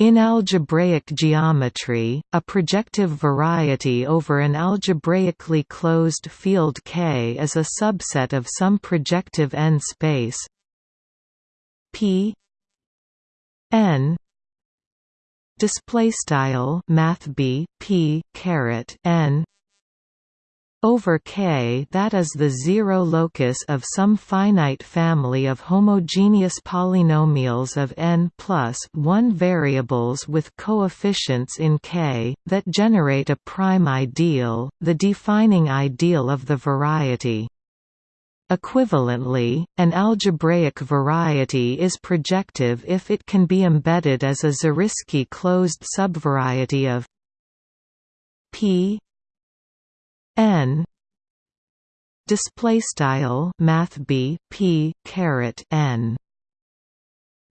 In algebraic geometry, a projective variety over an algebraically closed field K is a subset of some projective n space. P n display style math b p caret n over K that is the zero locus of some finite family of homogeneous polynomials of n plus 1 variables with coefficients in K, that generate a prime ideal, the defining ideal of the variety. Equivalently, an algebraic variety is projective if it can be embedded as a Zariski closed subvariety of P n. Display style math b p caret n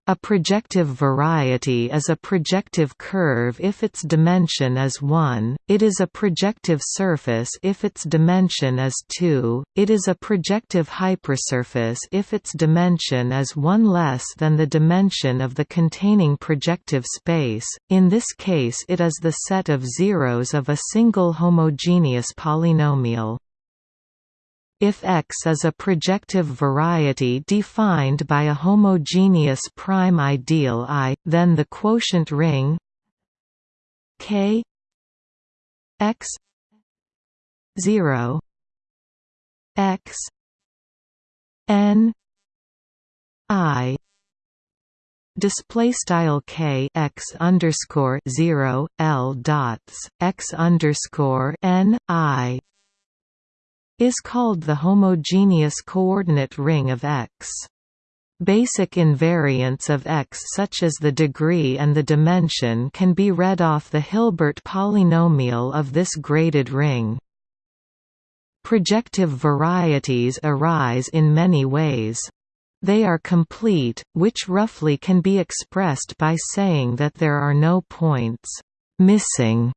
a projective variety is a projective curve if its dimension is 1, it is a projective surface if its dimension is 2, it is a projective hypersurface if its dimension is 1 less than the dimension of the containing projective space, in this case it is the set of zeros of a single homogeneous polynomial. If X is a projective variety defined by a homogeneous prime ideal I, then the quotient ring K X 0 X N I. Display style k x underscore zero l dots x underscore n i is called the homogeneous coordinate ring of X. Basic invariants of X such as the degree and the dimension can be read off the Hilbert polynomial of this graded ring. Projective varieties arise in many ways. They are complete, which roughly can be expressed by saying that there are no points missing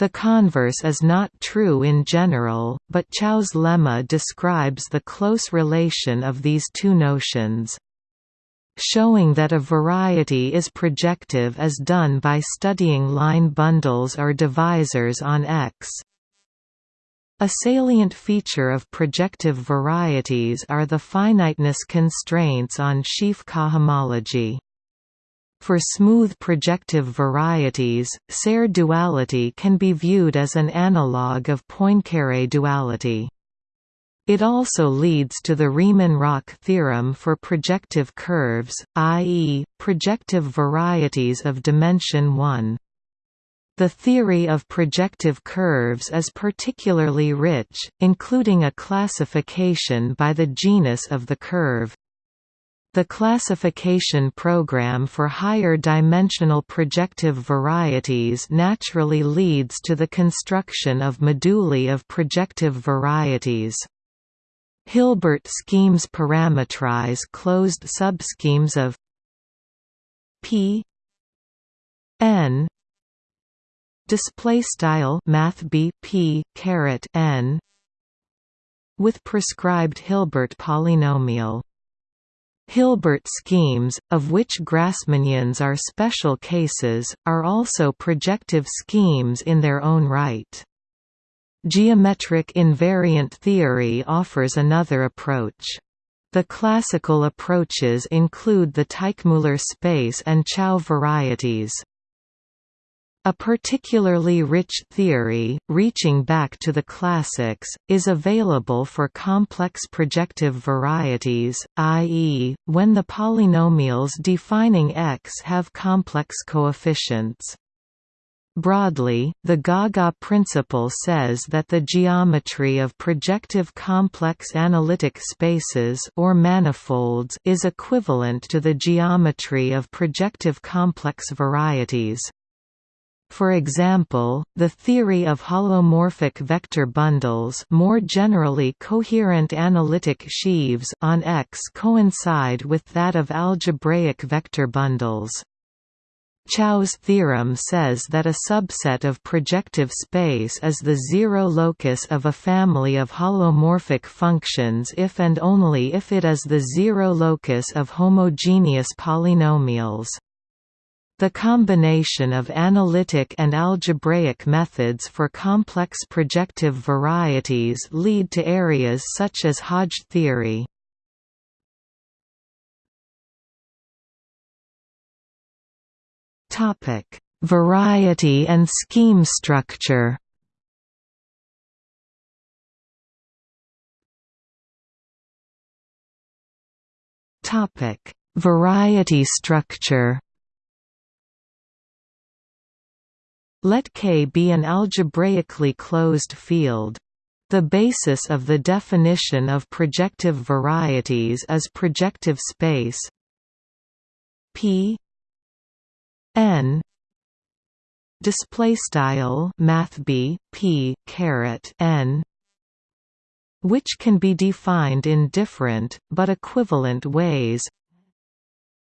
the converse is not true in general, but Chow's lemma describes the close relation of these two notions. Showing that a variety is projective is done by studying line bundles or divisors on X. A salient feature of projective varieties are the finiteness constraints on sheaf cohomology. For smooth projective varieties, Serre duality can be viewed as an analogue of Poincare duality. It also leads to the Riemann-Roch theorem for projective curves, i.e., projective varieties of dimension 1. The theory of projective curves is particularly rich, including a classification by the genus of the curve. The classification program for higher dimensional projective varieties naturally leads to the construction of moduli of projective varieties. Hilbert schemes parameterize closed subschemes of P n display style math b p caret n with prescribed Hilbert polynomial Hilbert schemes, of which Grassmannians are special cases, are also projective schemes in their own right. Geometric invariant theory offers another approach. The classical approaches include the Teichmuller space and Chow varieties. A particularly rich theory, reaching back to the classics, is available for complex projective varieties, i.e., when the polynomials defining X have complex coefficients. Broadly, the Gaga principle says that the geometry of projective complex analytic spaces or manifolds is equivalent to the geometry of projective complex varieties. For example, the theory of holomorphic vector bundles more generally coherent analytic sheaves on X coincide with that of algebraic vector bundles. Chow's theorem says that a subset of projective space is the zero locus of a family of holomorphic functions if and only if it is the zero locus of homogeneous polynomials. The combination of analytic and algebraic methods for complex projective varieties lead to areas such as Hodge theory. Variety and scheme structure Variety structure Let K be an algebraically closed field. The basis of the definition of projective varieties is projective space P n display style math b p caret n which can be defined in different but equivalent ways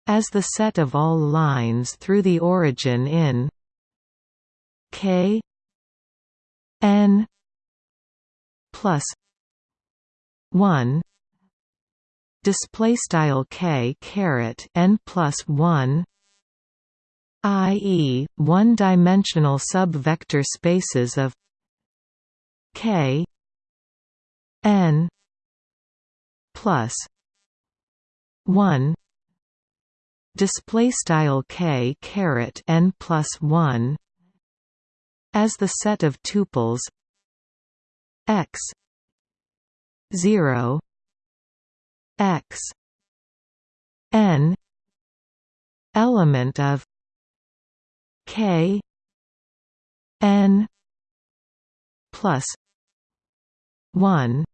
as the set of all lines through the origin in k n plus 1 display style k caret n plus 1 i.e., one-dimensional subvector spaces of k n plus 1 display style k caret n plus 1 as the set of tuples x 0 x n element of k n plus 1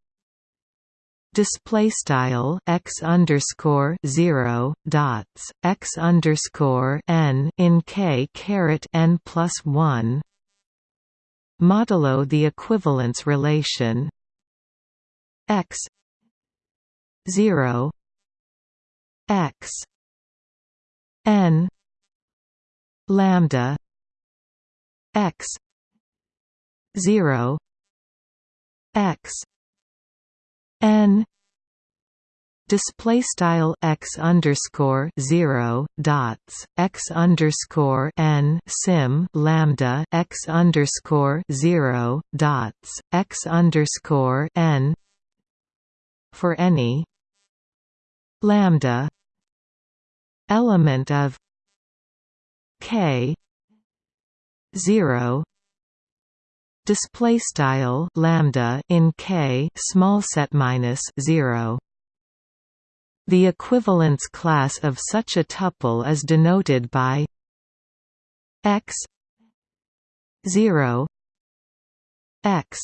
display style x underscore zero dots x underscore n in k caret n plus one modulo the equivalence relation. X 0 x n lambda x 0 x n display style x underscore zero dots x underscore n sim lambda x underscore zero dots x underscore n for any lambda element of k zero display style lambda in k small set minus 0 the equivalence class of such a tuple is denoted by x 0 x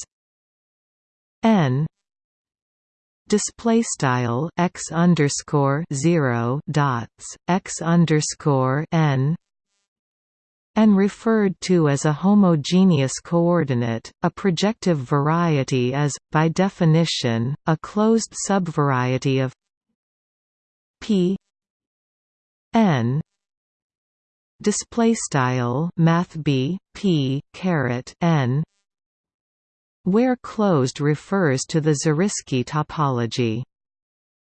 n display style x underscore 0 dots x underscore n and referred to as a homogeneous coordinate. A projective variety is, by definition, a closed subvariety of P N display style math B P caret N where closed refers to the Zariski topology.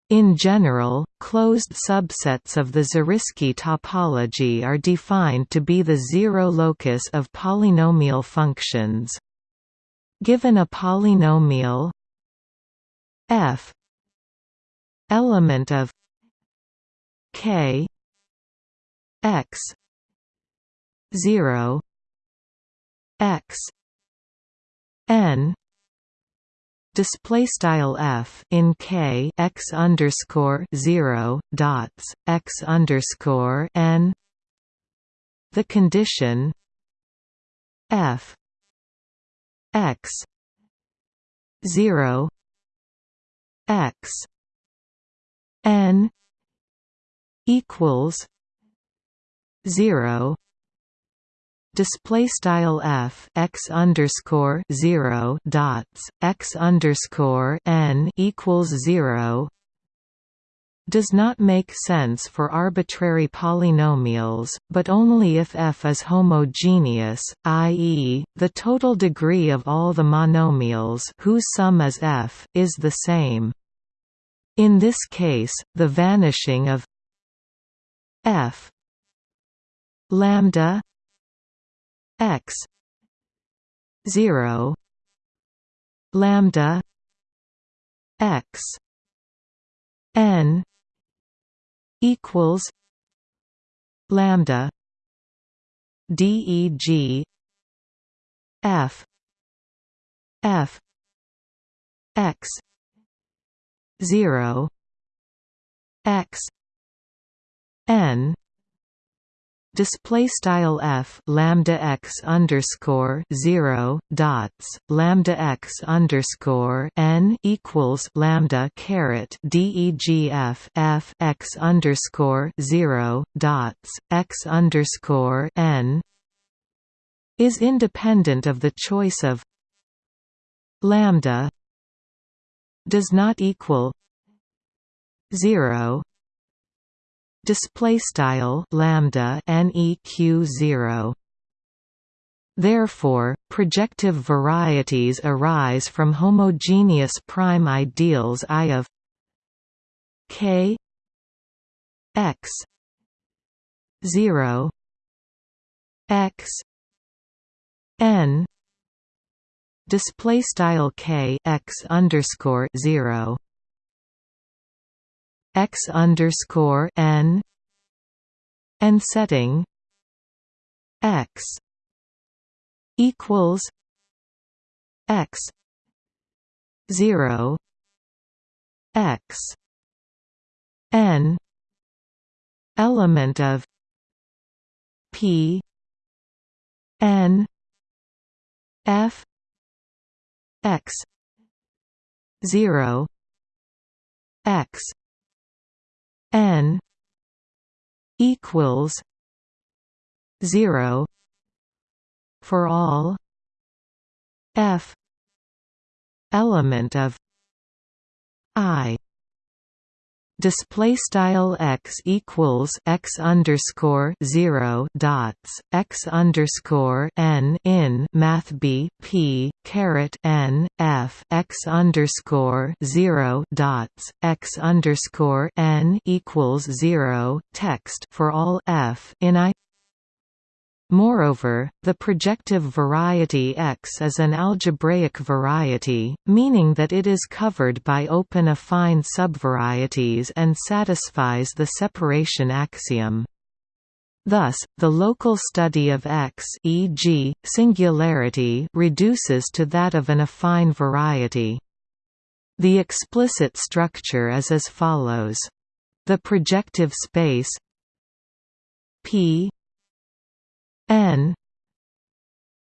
In general, closed subsets of the Zariski topology are defined to be the zero locus of polynomial functions. Given a polynomial f element of k x 0 x n display style f in k x underscore 0 dots x underscore n the condition f x 0 x n equals 0 display style f x underscore 0 dots x underscore n equals 0 does not make sense for arbitrary polynomials, but only if f is homogeneous, i.e., the total degree of all the monomials whose sum is f is the same. In this case, the vanishing of f. Lambda x 0 lambda x n equals lambda deg f f x 0 x n. Display style f lambda x underscore zero dots lambda x underscore n equals lambda caret degf f x underscore zero dots x underscore n is independent of the choice of lambda does not equal zero display style lambda neq 0 Therefore, projective varieties arise from homogeneous prime ideals I of k x 0 x n display style k x underscore 0 x underscore n and setting x equals x zero x n element of p n f x zero x n equals 0 for all f element of i display style x equals x underscore zero dots x underscore n in math b p caret n f x underscore zero dots x underscore n equals zero text for all f in i Moreover, the projective variety X is an algebraic variety, meaning that it is covered by open affine subvarieties and satisfies the separation axiom. Thus, the local study of X e.g., singularity reduces to that of an affine variety. The explicit structure is as follows. The projective space P n.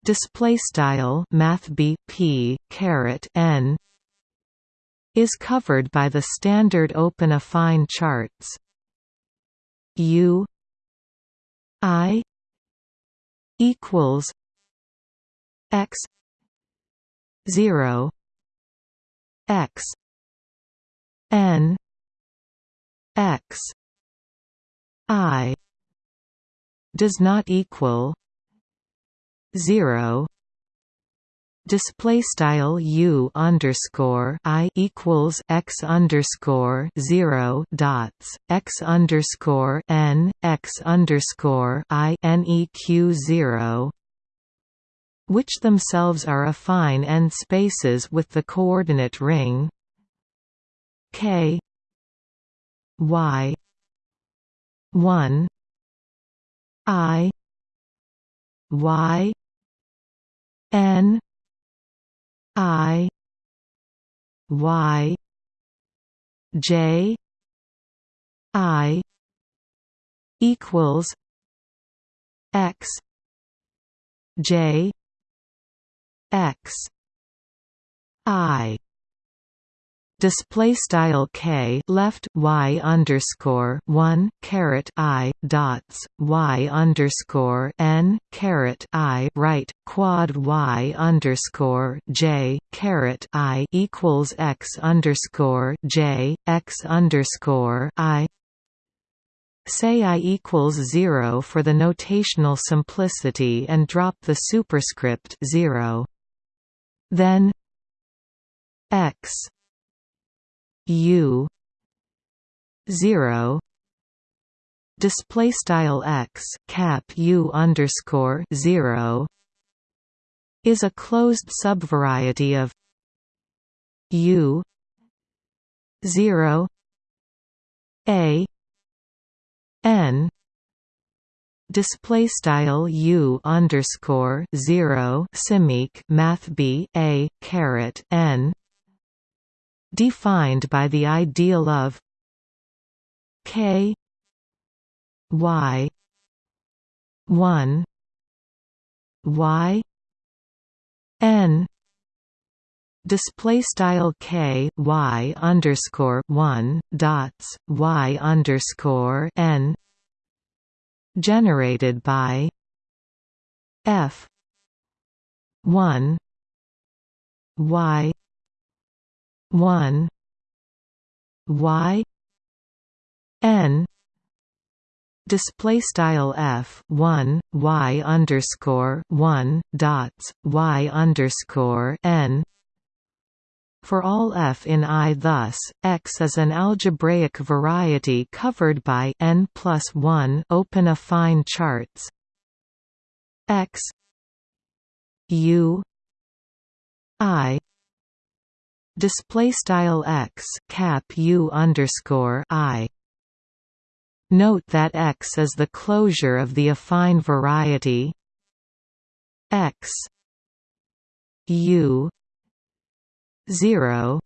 Display style math b p caret n. is covered by the standard open affine charts. U. I. equals x 0 x n x i does not equal 0 display style u underscore i equals x underscore zero dots x underscore n x underscore i neq zero, which themselves are affine n spaces with the coordinate ring k y one I Y N I Y J I equals X J X I display style k left y underscore one caret i dots y underscore n caret i right quad y underscore j caret i equals x underscore j x underscore i Say i equals 0 for the notational simplicity and drop the superscript 0. Then x U zero display style x cap u underscore 0 is a closed subvariety of u 0 a n display style u underscore 0 simeq math b a caret n defined by the ideal of k y 1 y n display style k y underscore 1 dots y underscore n generated by f 1 y 1 y n display style f 1 y underscore 1 dots y underscore n. For all f in I thus, X is an algebraic variety covered by n plus 1 open affine charts. X U I display style x cap u underscore i. Note that X is the closure of the affine variety X U 0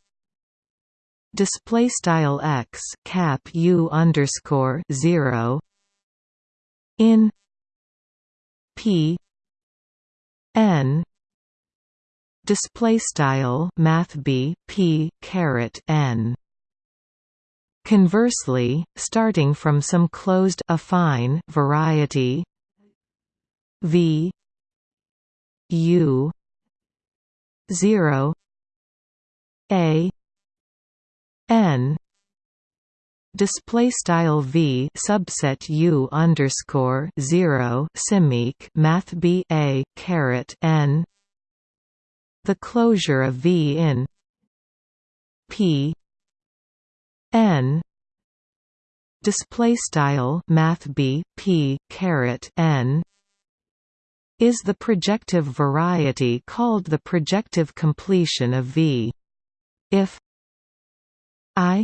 display style x cap u underscore 0 in p n display style math b p caret n. Conversely, starting from some closed affine variety v u 0 a n. Display style v subset u underscore 0 simeq math b a caret n the closure of V in P N display style math B P caret N is the projective variety called the projective completion of V. If I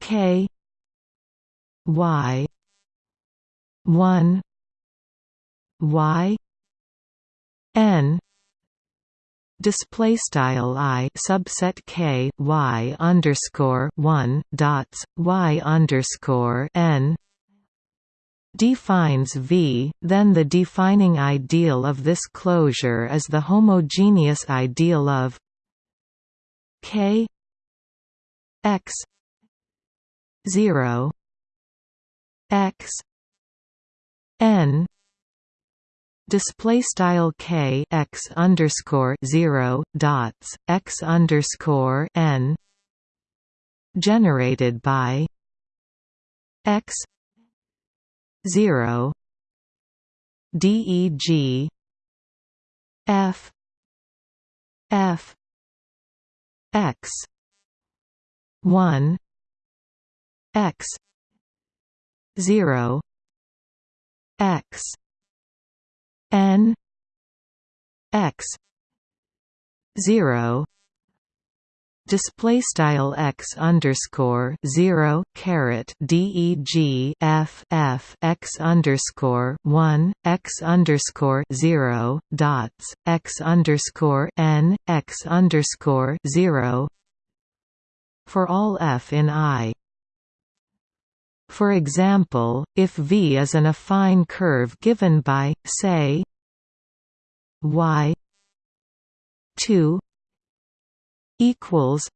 K Y one Y N display style i subset k y underscore one dots y underscore n defines V, then the defining ideal of this closure is the homogeneous ideal of K x 0 x n display style k x underscore zero dots x underscore n generated by x zero deg f f x one x zero x n x 0 display style x underscore 0 caret deg f f x underscore 1 x underscore 0 dots x underscore n x underscore 0 for all f in i for example, if V is an affine curve given by, say, y 2 equals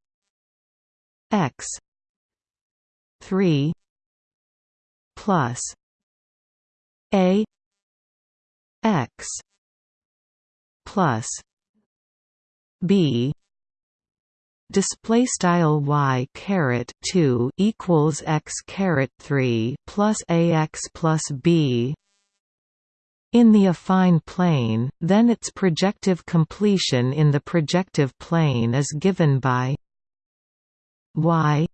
x 3 plus a x plus b display style y caret 2 equals x caret 3 plus ax plus b in the affine plane, then its projective completion in the projective plane is given by y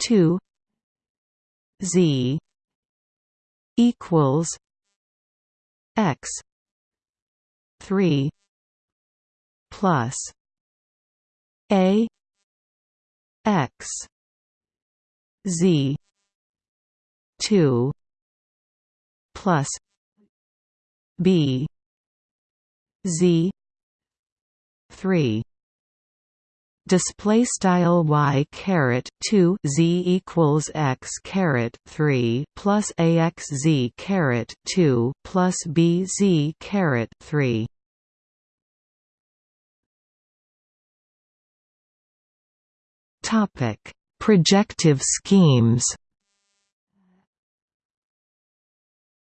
2 Z equals X three plus A X Z two plus B Z three. Display style y caret 2 z equals x caret 3 plus ax z caret 2 plus b z caret 3 topic projective schemes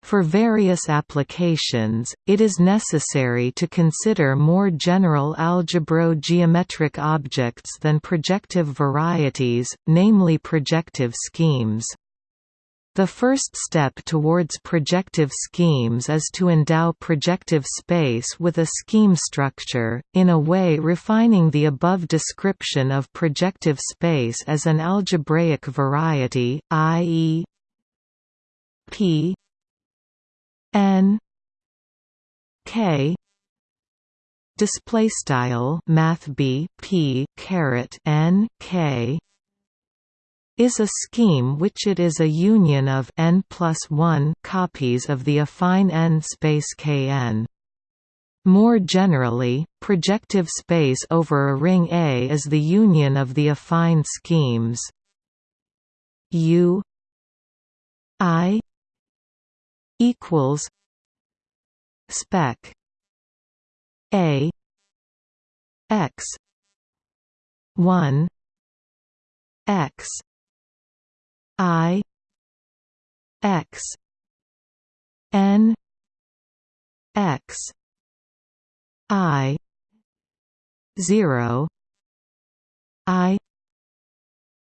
For various applications, it is necessary to consider more general algebro-geometric objects than projective varieties, namely projective schemes. The first step towards projective schemes is to endow projective space with a scheme structure, in a way refining the above description of projective space as an algebraic variety, i.e. P n k display style math b p caret n k is a scheme which it is a union of n plus 1 copies of the affine n space Kn. More generally, projective space over a ring A is the union of the affine schemes U I equals spec a x 1 x i x n x i 0 i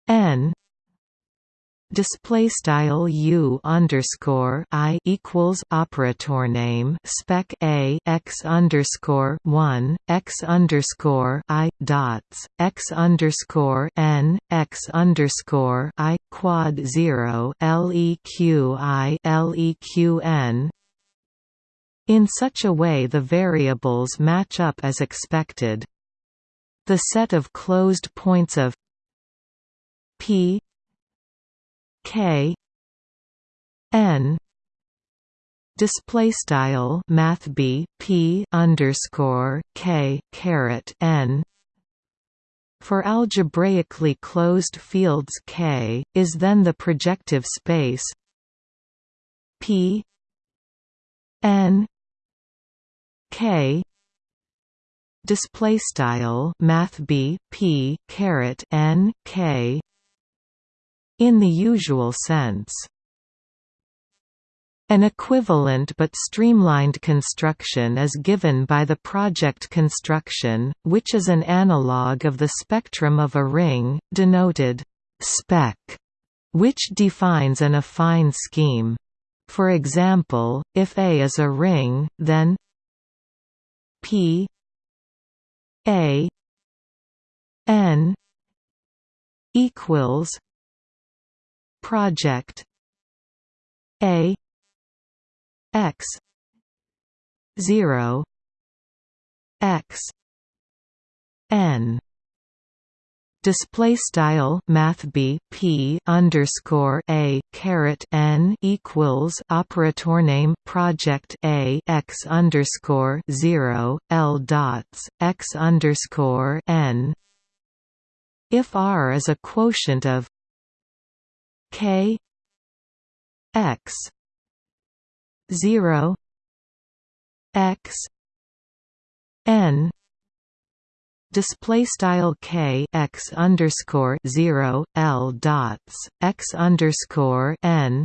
n display style u underscore i equals operator name spec a x underscore one x underscore i dots x underscore n x underscore i quad zero leq i leq n in such a way the variables match up as expected. The set of closed points of p K N display style math b p underscore k caret n for algebraically closed fields K is then the projective space P n K display style math b p caret n k in the usual sense. An equivalent but streamlined construction is given by the project construction, which is an analog of the spectrum of a ring, denoted spec, which defines an affine scheme. For example, if A is a ring, then P A N equals project. A. X. 0 x. N. Display style math b p underscore a caret n equals operator name project a x underscore zero l dots x underscore n. If r is a quotient of K X zero X N display style k x underscore zero l dots x underscore n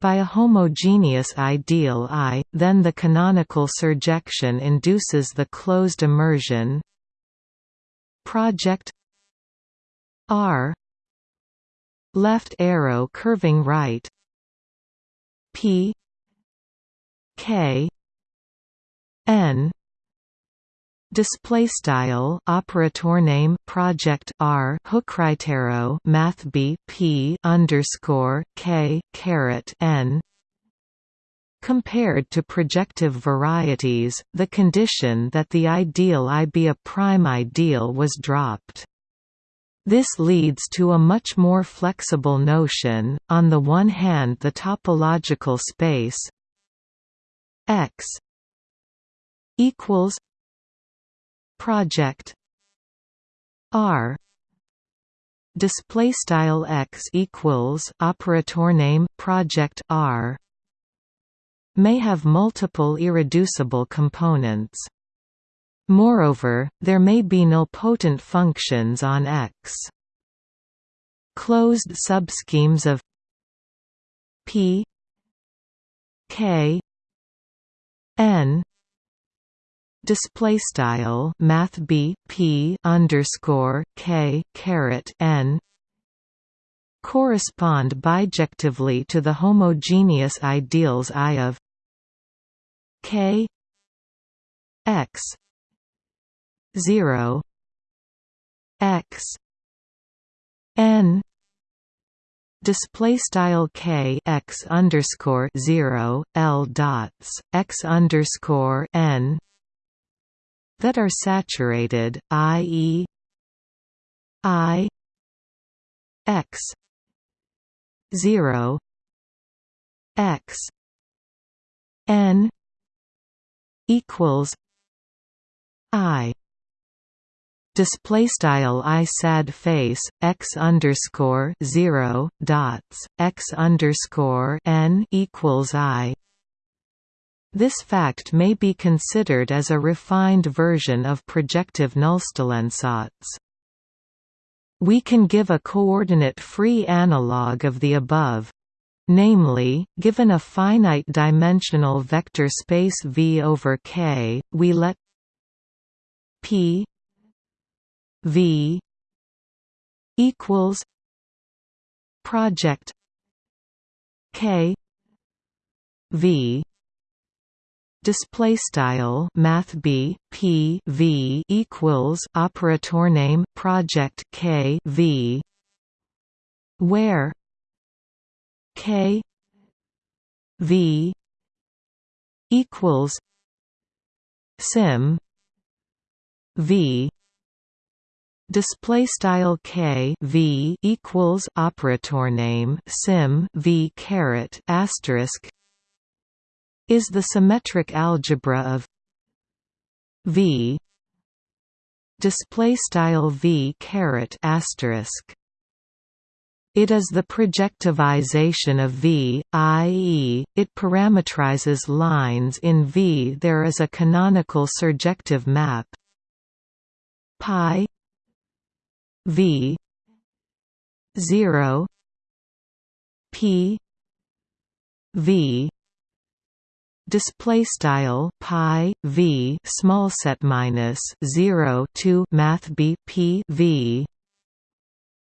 by a homogeneous ideal I, then the canonical surjection induces the closed immersion. Project R left arrow curving right. P K N. Display style operator name project R hookrightarrow math B P underscore K caret N. Compared to projective varieties, the condition that the ideal I be a prime ideal was dropped. This leads to a much more flexible notion, on the one hand the topological space x equals project R display style x equals operator name project R may have multiple irreducible components moreover there may be nilpotent functions on x. Closed subschemes of p k n. Display style math b p underscore k caret n. Correspond bijectively to the homogeneous ideals I of k x 0 x n display style k x underscore 0 l dots x underscore n that are saturated, i.e. i x 0 x n equals i display style i sad face x underscore 0 dots x underscore n equals i this fact may be considered as a refined version of projective nullstellensatz. We can give a coordinate-free analog of the above. Namely, given a finite-dimensional vector space V over K, we let P V equals project K V display style math b p v equals operator name project k v where k v equals sim v display style k v equals operator name sim v caret asterisk is the symmetric algebra of V display style V caret asterisk it is the projectivization of V, i.e., it parametrizes lines in V. There is a canonical surjective map pi V zero P V display style pi v small set minus 0 to math b p v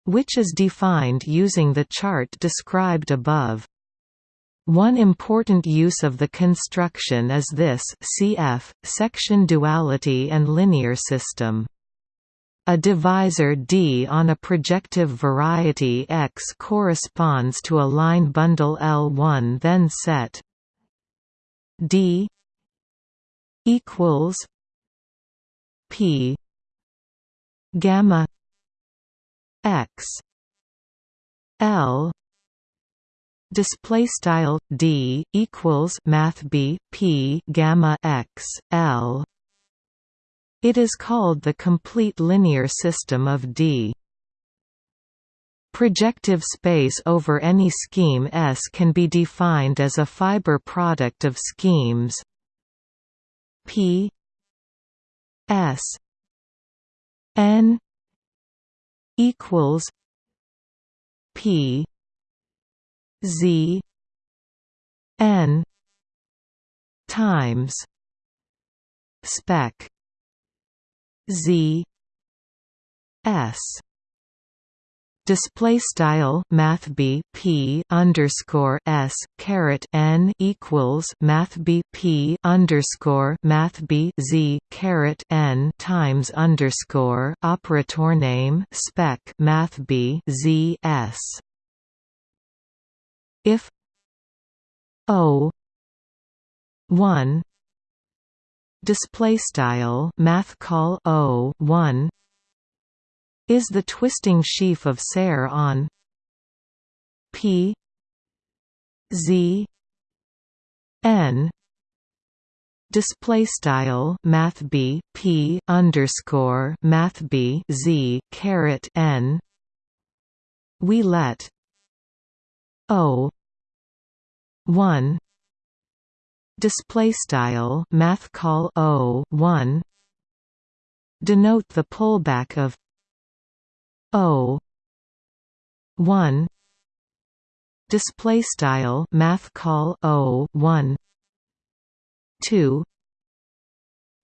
which is defined using the chart described above. One important use of the construction is this cf section duality and linear system a divisor D on a projective variety X corresponds to a line bundle L1 then set D equals P gamma X L display style D equals math B P gamma X L it is called the complete linear system of D. Projective space over any scheme S can be defined as a fiber product of schemes P S N equals P Z N times spec Z S. Display style Math B P underscore S caret N equals Math B P underscore Math B Z caret N times underscore operator name spec Math B Z S. If O one display style math call O one is the twisting sheaf of Serre on P Z N display style math B P underscore math B Z caret N. We let O one display style math call O one denote the pullback of O one display style math call O one two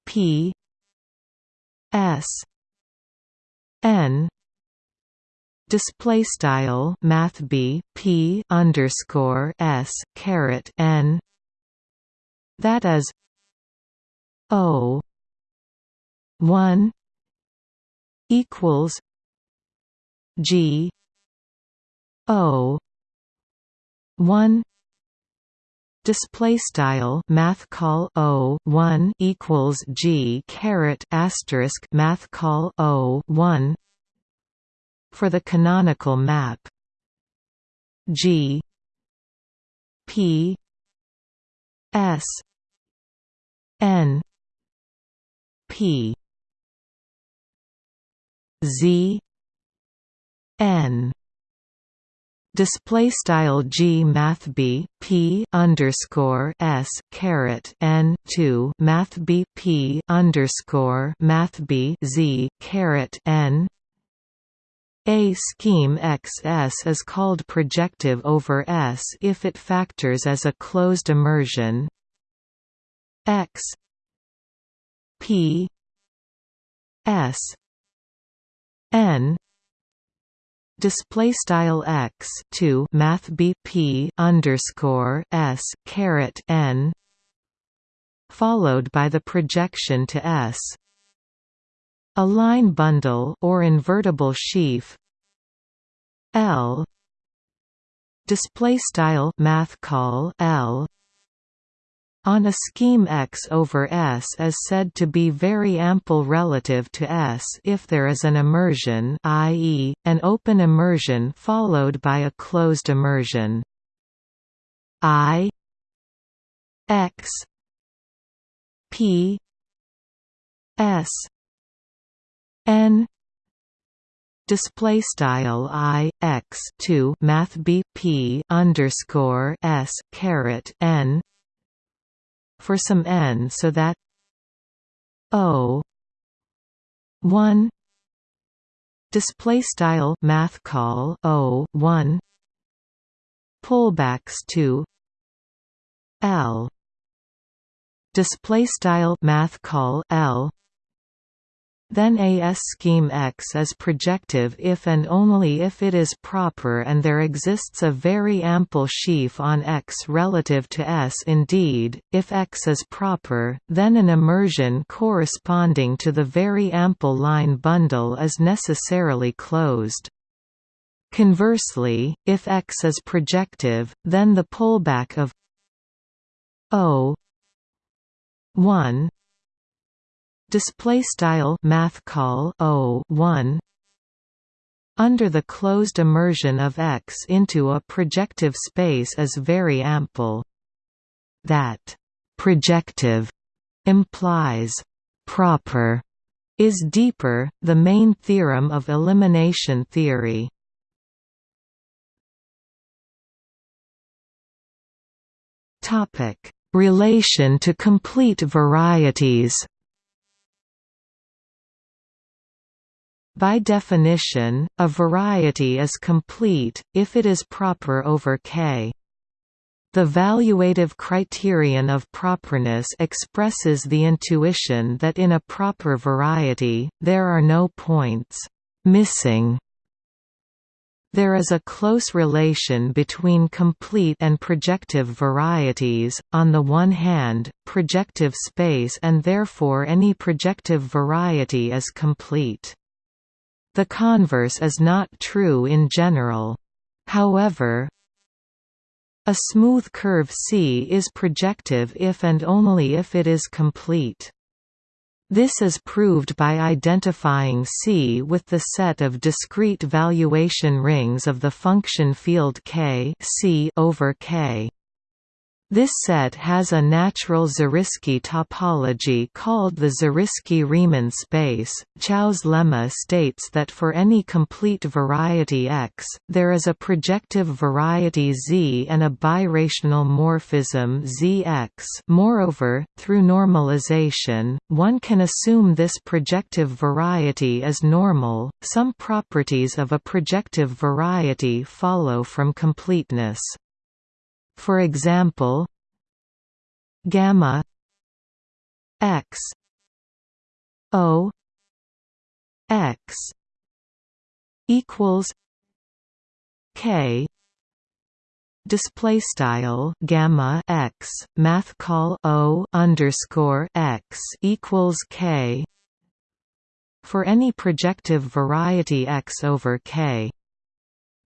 P S N display style math B P underscore S caret N that is O one equals G O one display style math call O one equals G caret asterisk math call O one for the canonical map. G P S N P Z n. Display style g math b p underscore s caret n 2 math b p underscore math b z caret n. A scheme XS is called projective over S if it factors as a closed immersion X. P. S. N. Display style x 2 math bp underscore s caret n. Followed by the projection to s. A line bundle or invertible sheaf. L. Display style math call l on a scheme X over S is said to be very ample relative to S if there is an immersion i.e., an open immersion followed by a closed immersion. I X P S N display style i x 2 math b p underscore s caret n for some n so that O 1 display style math call O 1 pullbacks to L display style math call L then AS scheme X is projective if and only if it is proper and there exists a very ample sheaf on X relative to S. Indeed, if X is proper, then an immersion corresponding to the very ample line bundle is necessarily closed. Conversely, if X is projective, then the pullback of O 1 display style math call o 1 under the closed immersion of X into a projective space is very ample. That projective implies proper is deeper, the main theorem of elimination theory. Topic: Relation to complete varieties. By definition, a variety is complete, if it is proper over K. The valuative criterion of properness expresses the intuition that in a proper variety, there are no points missing There is a close relation between complete and projective varieties, on the one hand, projective space and therefore any projective variety is complete. The converse is not true in general. However, a smooth curve C is projective if and only if it is complete. This is proved by identifying C with the set of discrete valuation rings of the function field K C over K. This set has a natural Zariski topology called the Zariski-Riemann space. Chow's lemma states that for any complete variety X, there is a projective variety Z and a birational morphism Zx. Moreover, through normalization, one can assume this projective variety is normal. Some properties of a projective variety follow from completeness. For example, gamma x o x equals k display style gamma x math call o underscore x equals k for any projective variety x over k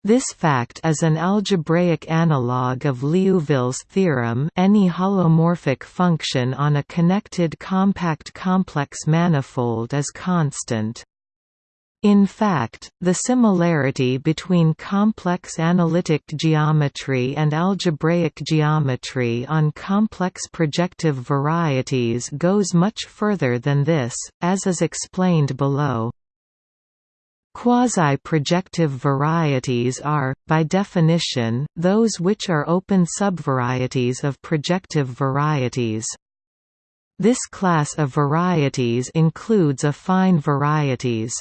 this fact is an algebraic analog of Liouville's theorem any holomorphic function on a connected compact complex manifold is constant. In fact, the similarity between complex analytic geometry and algebraic geometry on complex projective varieties goes much further than this, as is explained below. Quasi-projective varieties are, by definition, those which are open subvarieties of projective varieties. This class of varieties includes affine varieties.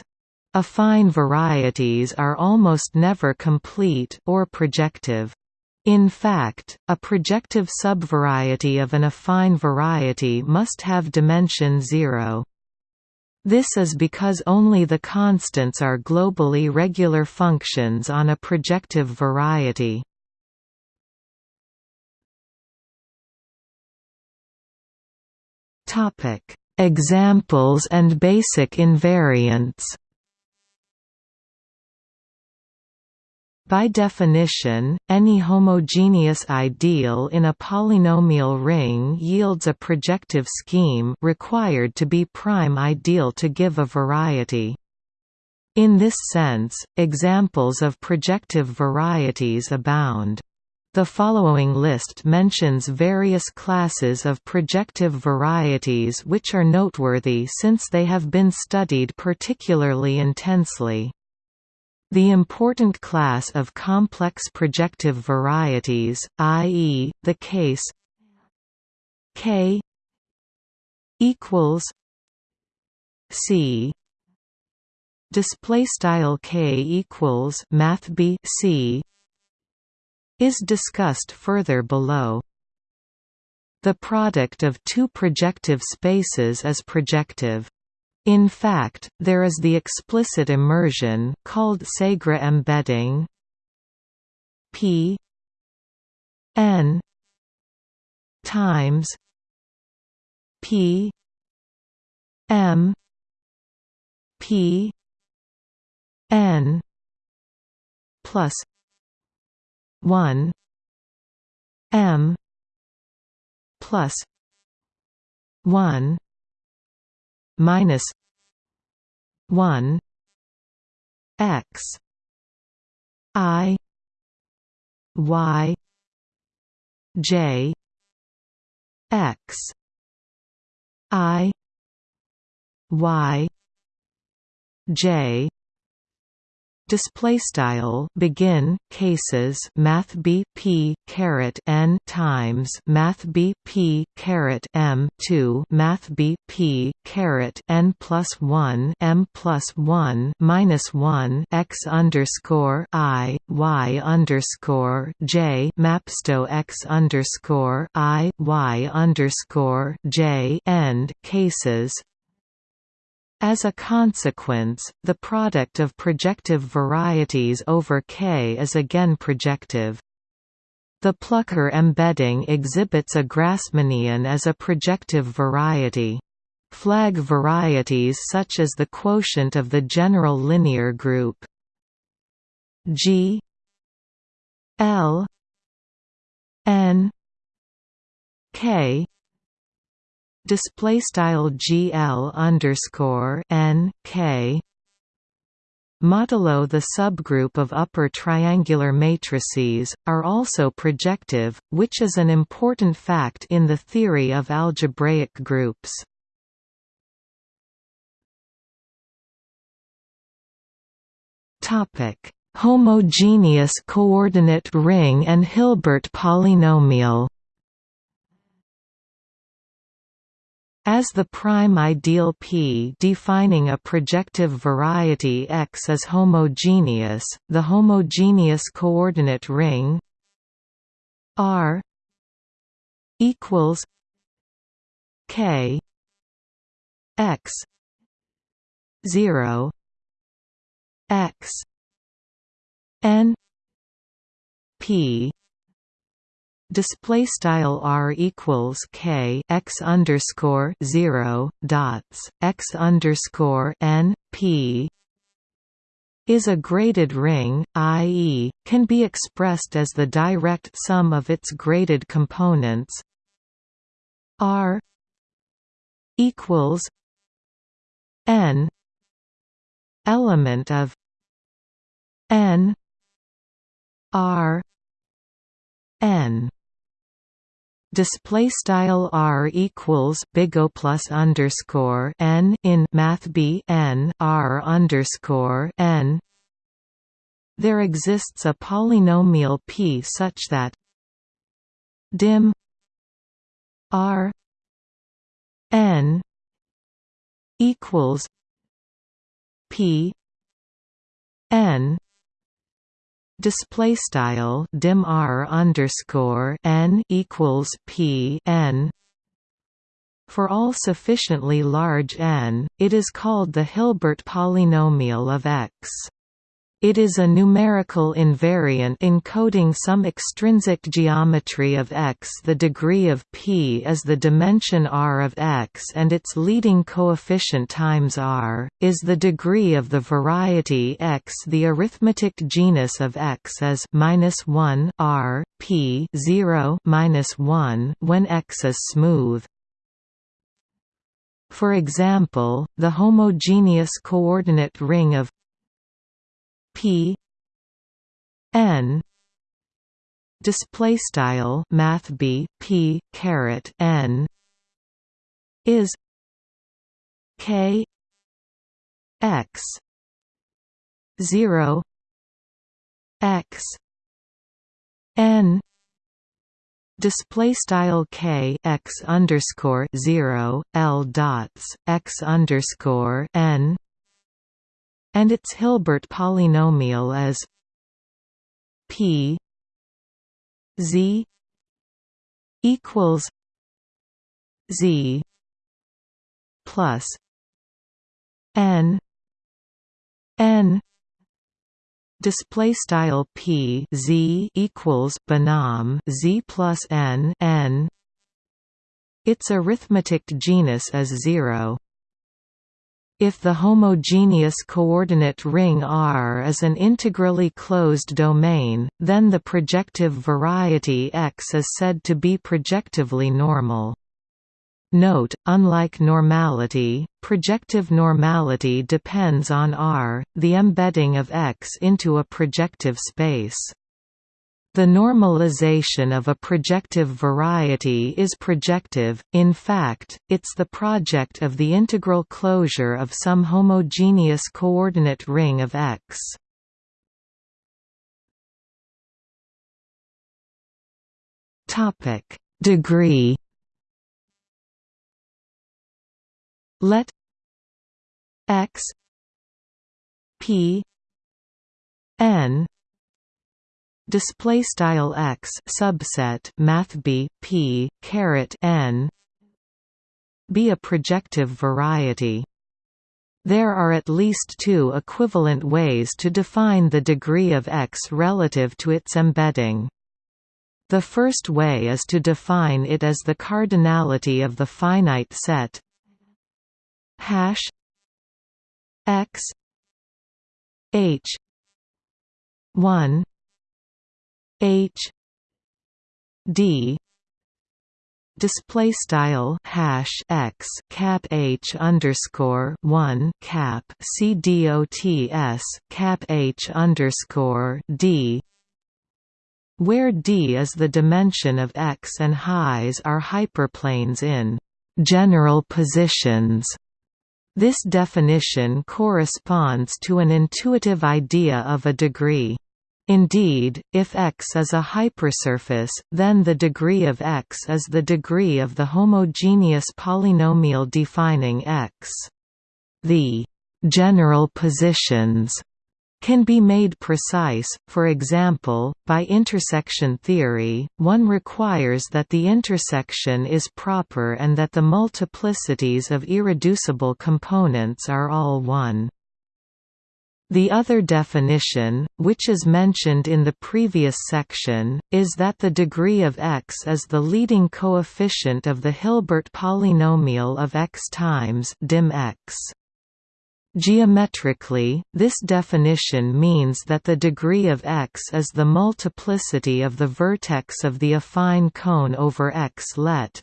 Affine varieties are almost never complete or projective. In fact, a projective subvariety of an affine variety must have dimension zero. This is because only the constants are globally regular functions on a projective variety. Examples and basic invariants By definition, any homogeneous ideal in a polynomial ring yields a projective scheme required to be prime ideal to give a variety. In this sense, examples of projective varieties abound. The following list mentions various classes of projective varieties which are noteworthy since they have been studied particularly intensely. The important class of complex projective varieties, i.e., the case K equals C display style K equals math B C is discussed further below. The product of two projective spaces is projective. In fact, there is the explicit immersion called Segre embedding. P. N. times p. M. P. N. plus 1 m plus 1 minus one X I Y J X I Y J display style begin cases math b p caret n times math b p caret m 2 math b p caret n plus 1 m plus 1 minus 1 x underscore i y underscore j mapsto x underscore i y underscore j end cases As a consequence, the product of projective varieties over K is again projective. The Plücker embedding exhibits a Grassmannian as a projective variety. Flag varieties such as the quotient of the general linear group G L N K display style GL underscore N K modulo the subgroup of upper triangular matrices, are also projective, which is an important fact in the theory of algebraic groups. Homogeneous coordinate ring and Hilbert polynomial As the prime ideal P defining a projective variety X is homogeneous, the homogeneous coordinate ring R equals K X 0 X N P display style r equals k x underscore zero dots x underscore n p is a graded ring, i.e., can be expressed as the direct sum of its graded components r equals n element of n r n display style r equals big O plus underscore n in math b n r underscore n. There exists a polynomial p such that dim r n equals p n display style dim r underscore n equals p n for all sufficiently large n, it is called the Hilbert polynomial of X. It is a numerical invariant encoding some extrinsic geometry of X. The degree of P is the dimension R of X and its leading coefficient times R, is the degree of the variety X. The arithmetic genus of X is minus 1 R, P 0 minus 1 when X is smooth. For example, the homogeneous coordinate ring of P. N. Display style math B P caret N. Is K. X. zero. X. N. Display style k x underscore zero l dots x underscore n and its Hilbert polynomial is p z equals z plus n n display style p z equals binom z plus n n. Its arithmetic genus is 0 if the homogeneous coordinate ring R is an integrally closed domain, then the projective variety X is said to be projectively normal. Note, unlike normality, projective normality depends on R, the embedding of X into a projective space. The normalization of a projective variety is projective, in fact, it's the Proj of the integral closure of some homogeneous coordinate ring of X. Degree Let X P N display style x subset math b p caret n be a projective variety There are at least two equivalent ways to define the degree of X relative to its embedding. The first way is to define it as the cardinality of the finite set hash x h 1 h d display style hash x cap h underscore one cap c dots cap h underscore d where d is the dimension of x and highs are hyperplanes in general positions. This definition corresponds to an intuitive idea of a degree. Indeed, if X is a hypersurface, then the degree of X is the degree of the homogeneous polynomial defining X. The general positions can be made precise, for example, by intersection theory, one requires that the intersection is proper and that the multiplicities of irreducible components are all one. The other definition, which is mentioned in the previous section, is that the degree of x is the leading coefficient of the Hilbert polynomial of x times dim x. Geometrically, this definition means that the degree of x is the multiplicity of the vertex of the affine cone over x let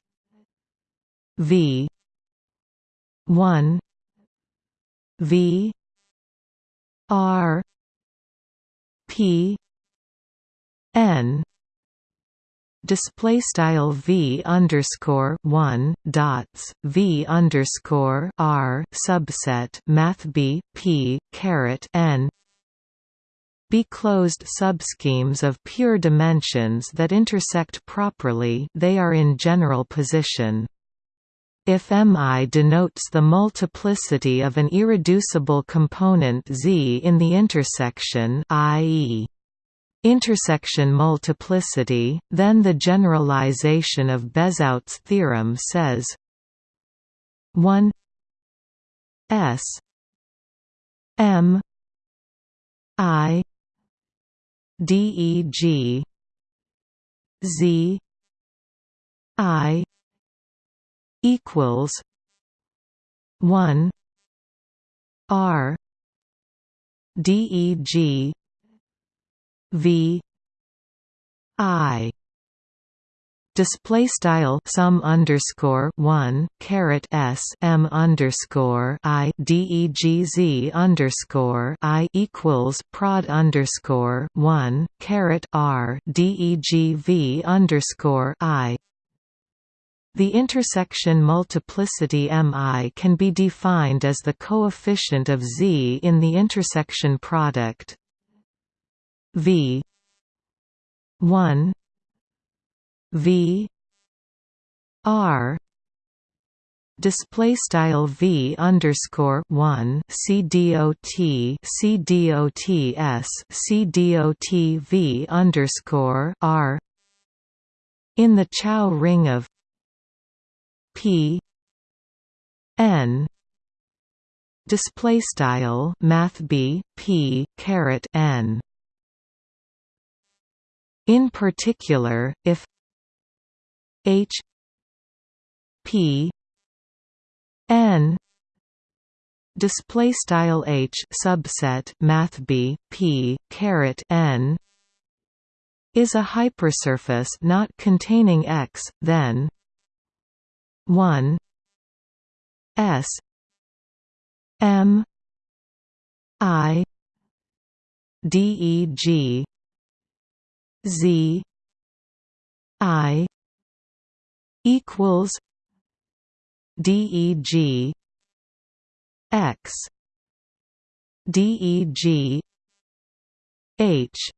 v 1 v R P N display style v underscore one dots v underscore r subset math b p caret n be closed subschemes of pure dimensions that intersect properly they are in general position if Mi denotes the multiplicity of an irreducible component Z in the intersection i.e. intersection multiplicity, then the generalization of Bezout's theorem says 1 S M I D E G Z I equals one R DEG V I. Display style sum underscore one caret s m underscore i d e g z underscore i equals prod underscore one caret r d e g v underscore i the intersection multiplicity Mi can be defined as the coefficient of Z in the intersection product. V 1 V R display style v underscore one c dot c dot s c dot v underscore r. In the Chow ring of P N display style math B P caret N. In particular if H P N display style H subset math B P caret N is a hypersurface not containing X then 1 S M I D E G Z I equals D E G X D E G H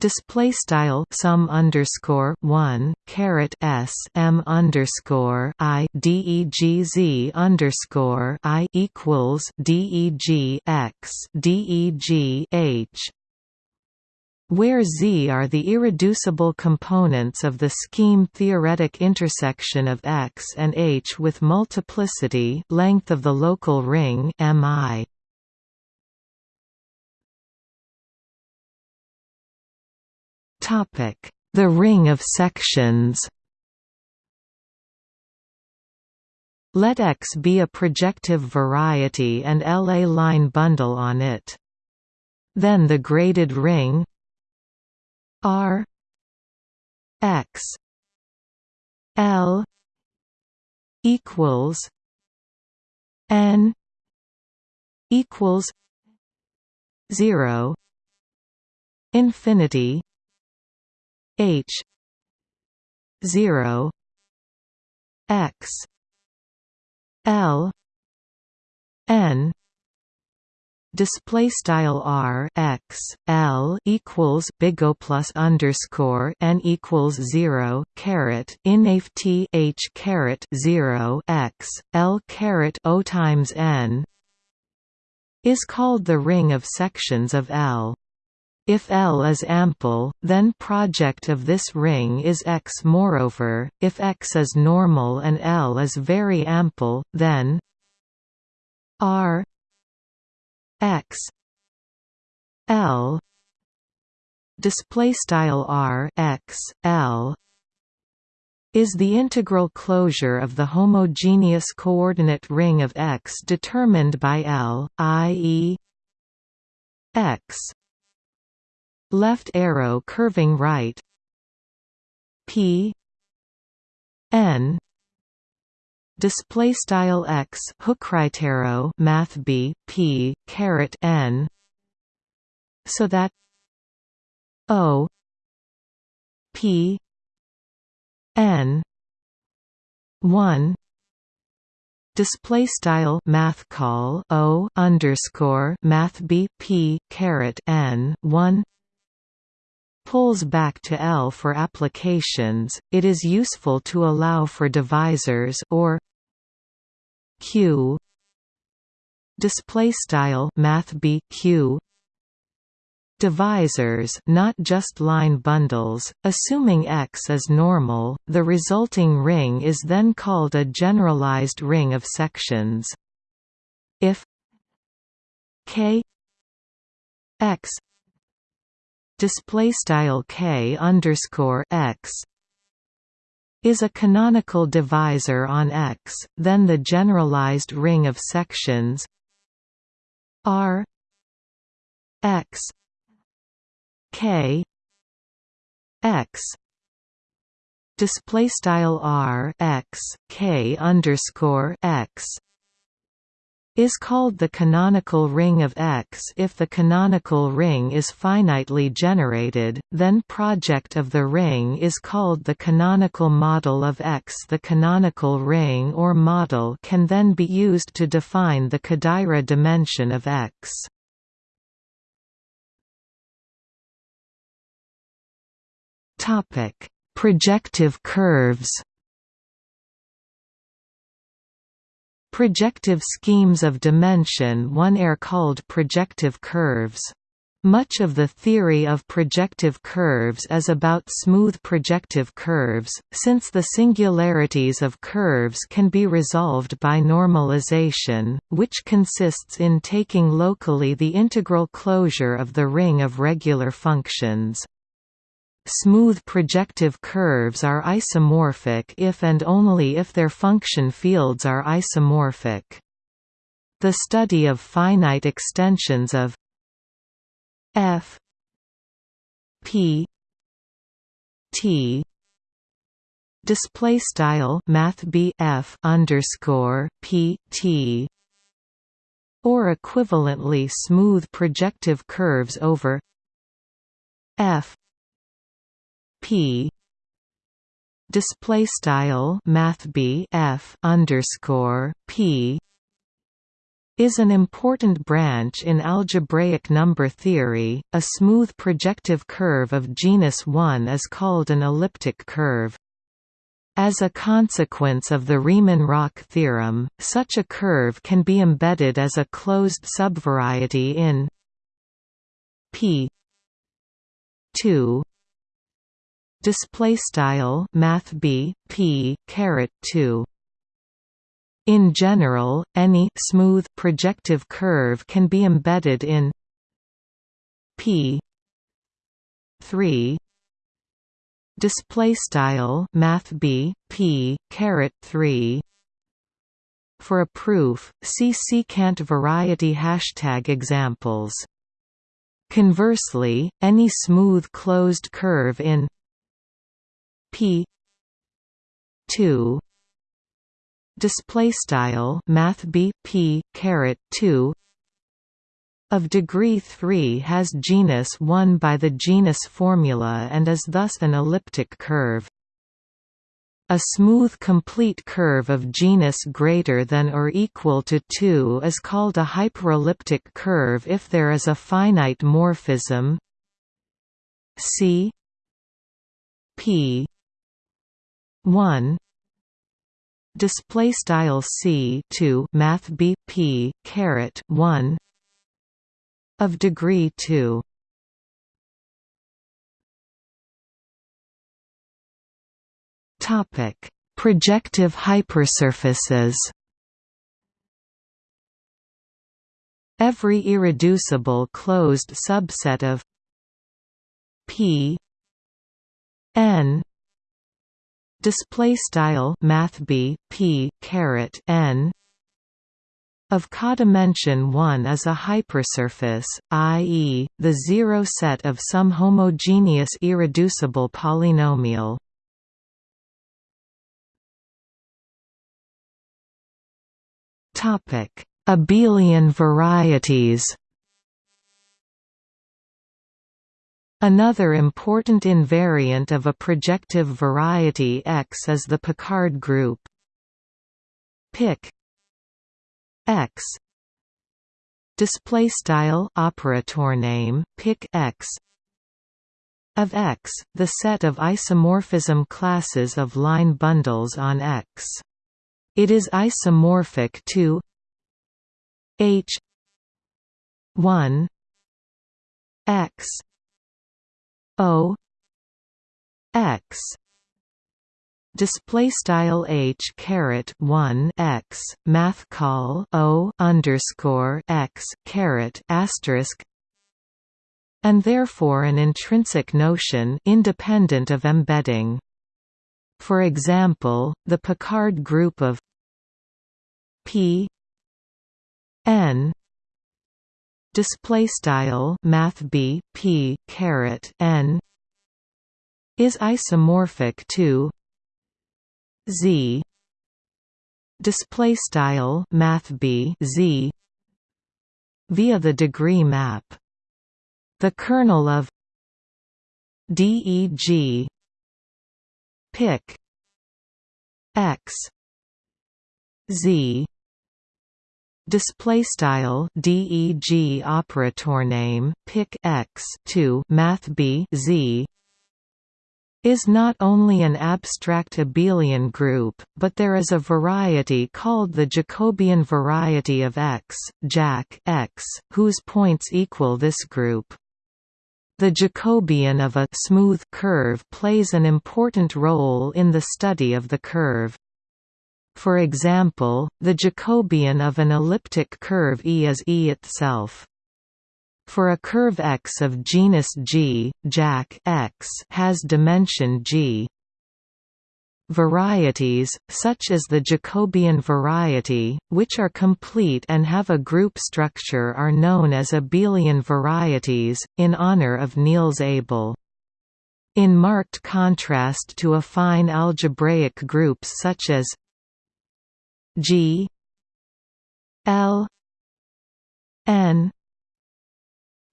display style sum underscore one caret s m underscore i d e g z underscore i equals d e g x d e g h where Z are the irreducible components of the scheme-theoretic intersection of X and H with multiplicity length of the local ring Mi. The ring of sections Let X be a projective variety and L a line bundle on it. Then the graded ring R X L equals N equals zero infinity H zero X L N display style r x l equals big O plus underscore n equals zero caret inaf t h caret zero x l caret o times n is called the ring of sections of L. If L is ample, then Proj of this ring is X. Moreover, if X is normal and L is very ample, then R x l display style r x l is the integral closure of the homogeneous coordinate ring of X determined by L, i.e. X left arrow curving right P n display style x hook right arrow math b p caret n so that o p n 1 display style math call o underscore math b p caret n 1 pulls back to L for applications, it is useful to allow for divisors or Q. Display style math B Q. Divisors not just line bundles assuming X is normal the resulting ring is then called a generalized ring of sections. If K X display style k underscore x is a canonical divisor on X, then the generalized ring of sections R X K X display style R X K underscore X is called the canonical ring of X if the canonical ring is finitely generated, then Proj of the ring is called the canonical model of X. The canonical ring or model can then be used to define the Kodaira dimension of X. Projective curves Projective schemes of dimension 1 are called projective curves. Much of the theory of projective curves is about smooth projective curves, since the singularities of curves can be resolved by normalization, which consists in taking locally the integral closure of the ring of regular functions. Smooth projective curves are isomorphic if and only if their function fields are isomorphic. The study of finite extensions of f p t display style math b f underscore p t or equivalently smooth projective curves over f p display style math b f underscore p is an important branch in algebraic number theory. A smooth projective curve of genus 1 is called an elliptic curve. As a consequence of the Riemann-Roch theorem, such a curve can be embedded as a closed subvariety in P 2 display style math b p caret 2 in general any smooth projective curve can be embedded in p 3 display style math b p caret 3 for a proof see secant variety hashtag examples. Conversely any smooth closed curve in p 2 display style math b p caret 2 of degree 3 has genus 1 by the genus formula and is thus an elliptic curve. A smooth complete curve of genus greater than or equal to 2 is called a hyperelliptic curve if there is a finite morphism. C P 1 display style C 2 math B P caret 1 of degree 2 topic. Projective hypersurfaces. Every irreducible closed subset of P n display style math b p caret n of codimension 1 is a hypersurface, i.e., the zero set of some homogeneous irreducible polynomial. Abelian varieties Another important invariant of a projective variety X is the Picard group. Pic x display style operator name pic x of X, the set of isomorphism classes of line bundles on X. It is isomorphic to H 1 X O X display style h caret 1 x math call o underscore x caret asterisk and therefore an intrinsic notion independent of embedding. For example the picard group of p n display style math b p caret n is isomorphic to Z. Display style math B Z via the degree map. The kernel of DEG Pic X Z display style deg operator name pic x 2 math b z is not only an abstract abelian group, but there is a variety called the Jacobian variety of X, Jac X, whose points equal this group. The Jacobian of a smooth curve plays an important role in the study of the curve. For example, the Jacobian of an elliptic curve E is E itself. For a curve X of genus G, Jac X has dimension G. Varieties, such as the Jacobian variety, which are complete and have a group structure are known as abelian varieties, in honor of Niels Abel. In marked contrast to affine algebraic groups such as G L N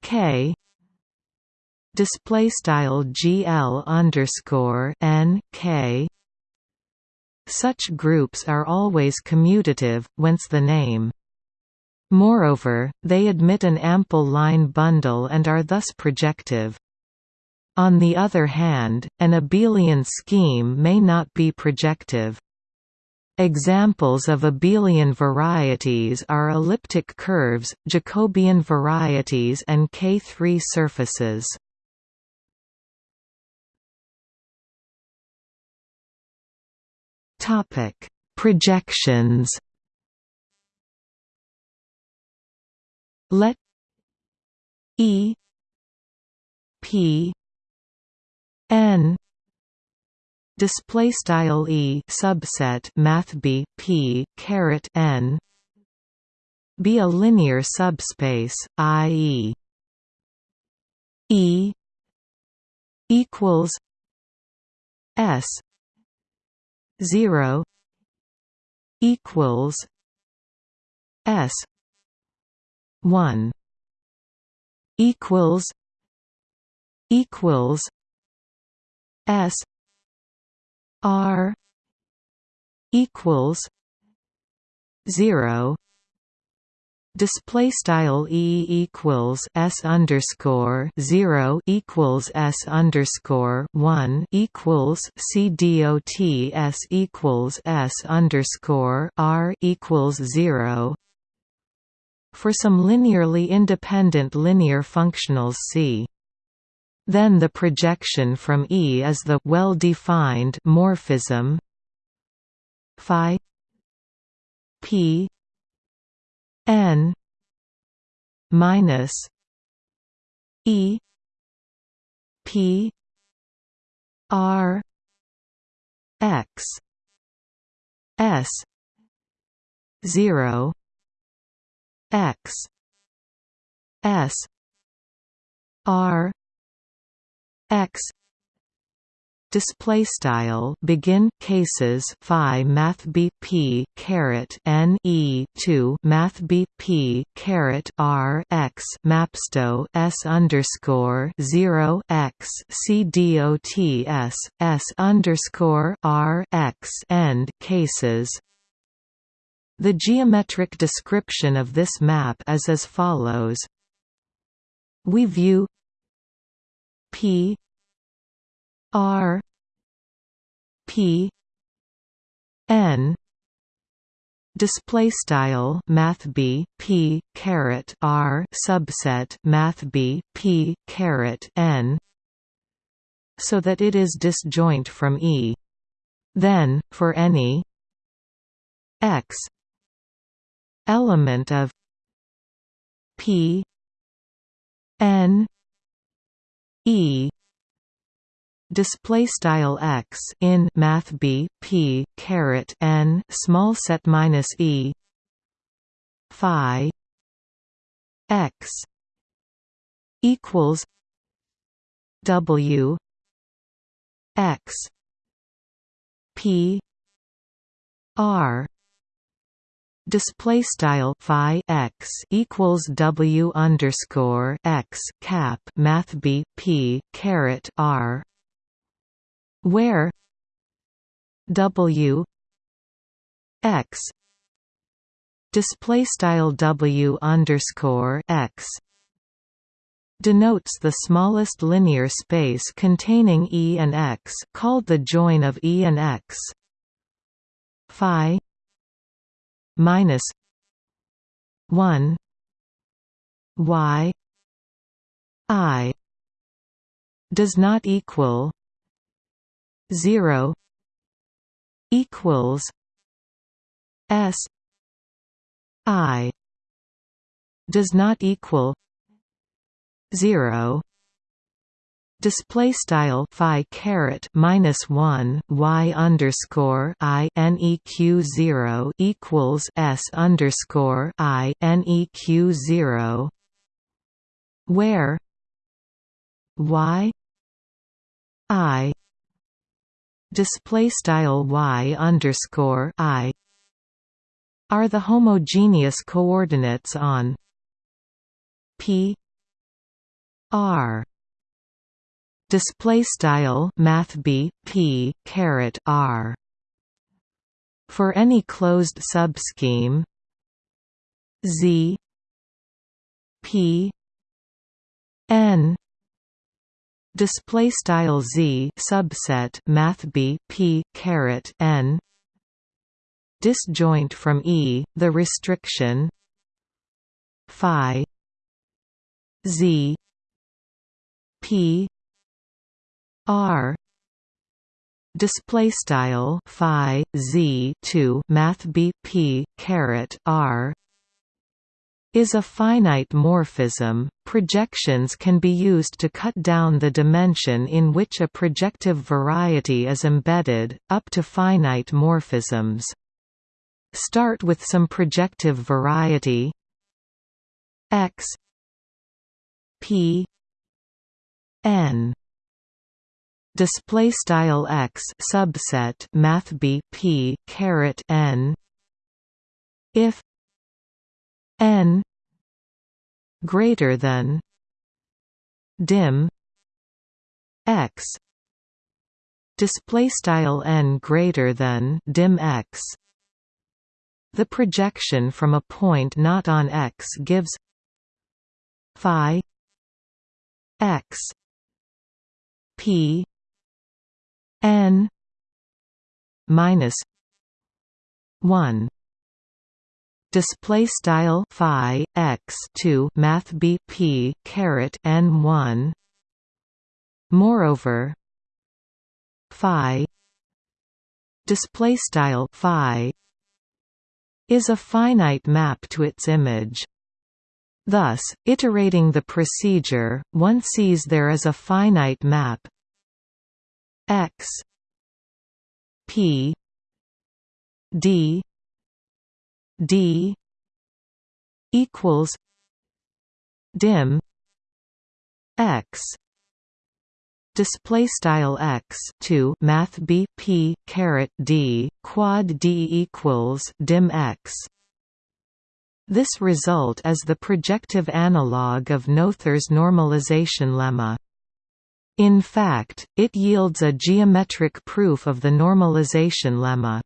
K display style GL underscore N K such groups are always commutative, whence the name. Moreover, they admit an ample line bundle and are thus projective. On the other hand, an abelian scheme may not be projective. Examples of abelian varieties are elliptic curves, Jacobian varieties and K3 surfaces. Topic: Projections. Let E P N display style E subset math B P caret N be a linear subspace i.e. E equals S zero equals S one equals equals S R equals zero Display style e equals s underscore zero equals s underscore one equals c dot s equals s underscore r equals zero. For some linearly independent linear functionals see. Then the projection from E is the well-defined morphism phi p n minus e p r x s 0 x s r x. Display style begin cases phi math b p caret n e 2 math b p caret r x mapsto s underscore 0 x c dot s s underscore r x end cases. The geometric description of this map is as follows. We view p. R. P. N. Display style math b p caret r subset math b p caret n so that it is disjoint from e. Then for any x element of p n e. Display style x in math b p caret n small set minus e. Phi. X. Equals w. X. P. R display style phi x equals w underscore x cap math b p caret r where w x display style w underscore x denotes the smallest linear space containing E and X called the join of E and X phi minus 1 y i does not equal 0 equals s i does not equal 0 display style phi caret minus 1 y underscore i neq 0 equals s underscore i neq 0 where y i display style y underscore i are the homogeneous coordinates on p r display style math b p caret r. For any closed subscheme z p n. Display style z subset math b p caret n. Disjoint from e the restriction phi z p r display style phi z 2 math bp caret r is a finite morphism. Projections can be used to cut down the dimension in which a projective variety is embedded, up to finite morphisms. Start with some projective variety x p n display style x subset math b p caret n. If n greater than dim x. Display style n greater than dim x. The projection from a point not on x gives phi x p n minus 1 display style phi x 2 math bp caret n 1 moreover phi display style phi is a finite map to its image. Thus iterating the procedure one sees there is a finite map x p d d equals dim x display style x 2 math b p caret d quad d equals dim x this result is the projective analog of Noether's normalization lemma. In fact, it yields a geometric proof of the normalization lemma.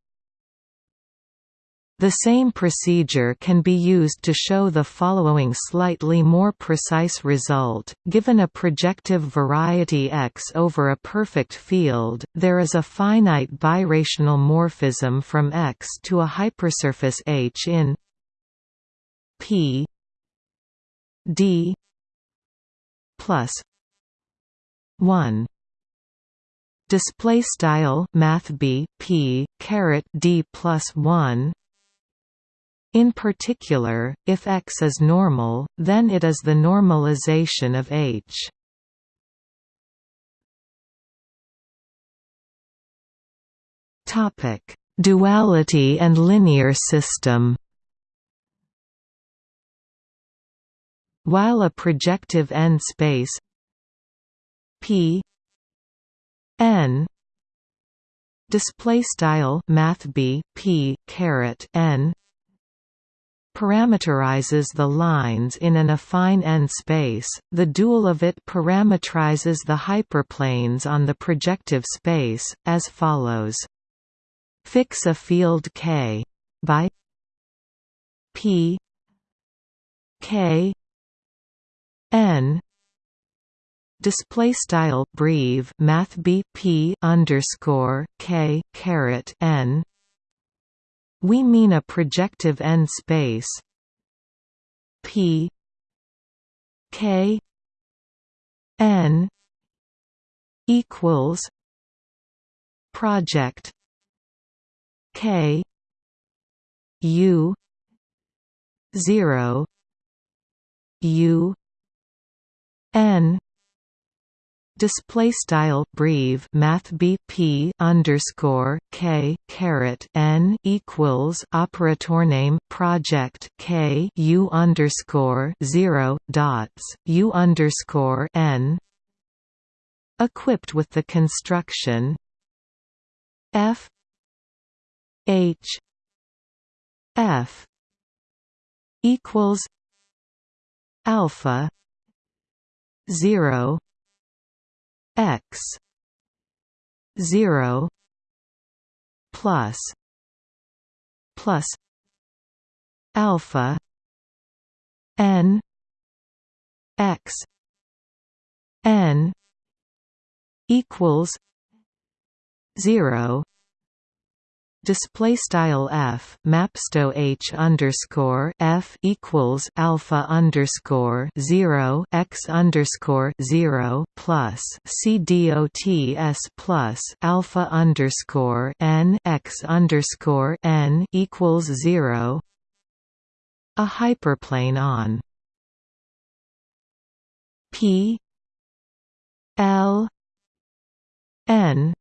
The same procedure can be used to show the following slightly more precise result. Given a projective variety X over a perfect field, there is a finite birational morphism from X to a hypersurface H in P D plus 1 display style math b p caret d plus 1 in particular, if X is normal, then it is the normalization of H. Topic: Duality and linear system. While a projective n-space P. N. Display style math b p caret n. Parameterizes the lines in an affine n-space, the dual of it parameterizes the hyperplanes on the projective space, as follows. Fix a field K by P K N display style breve math b p underscore k caret n. We mean a projective n-space P K N equals Proj K U zero U N display style breve math bp underscore k caret n equals operator name Proj k u underscore zero dots u underscore n equipped with the construction f h f equals alpha 0 x 0 plus plus alpha n x n equals 0 display style f mapsto h underscore f equals alpha underscore zero x underscore zero plus c dots plus alpha underscore n x underscore n equals zero. A hyperplane on p l n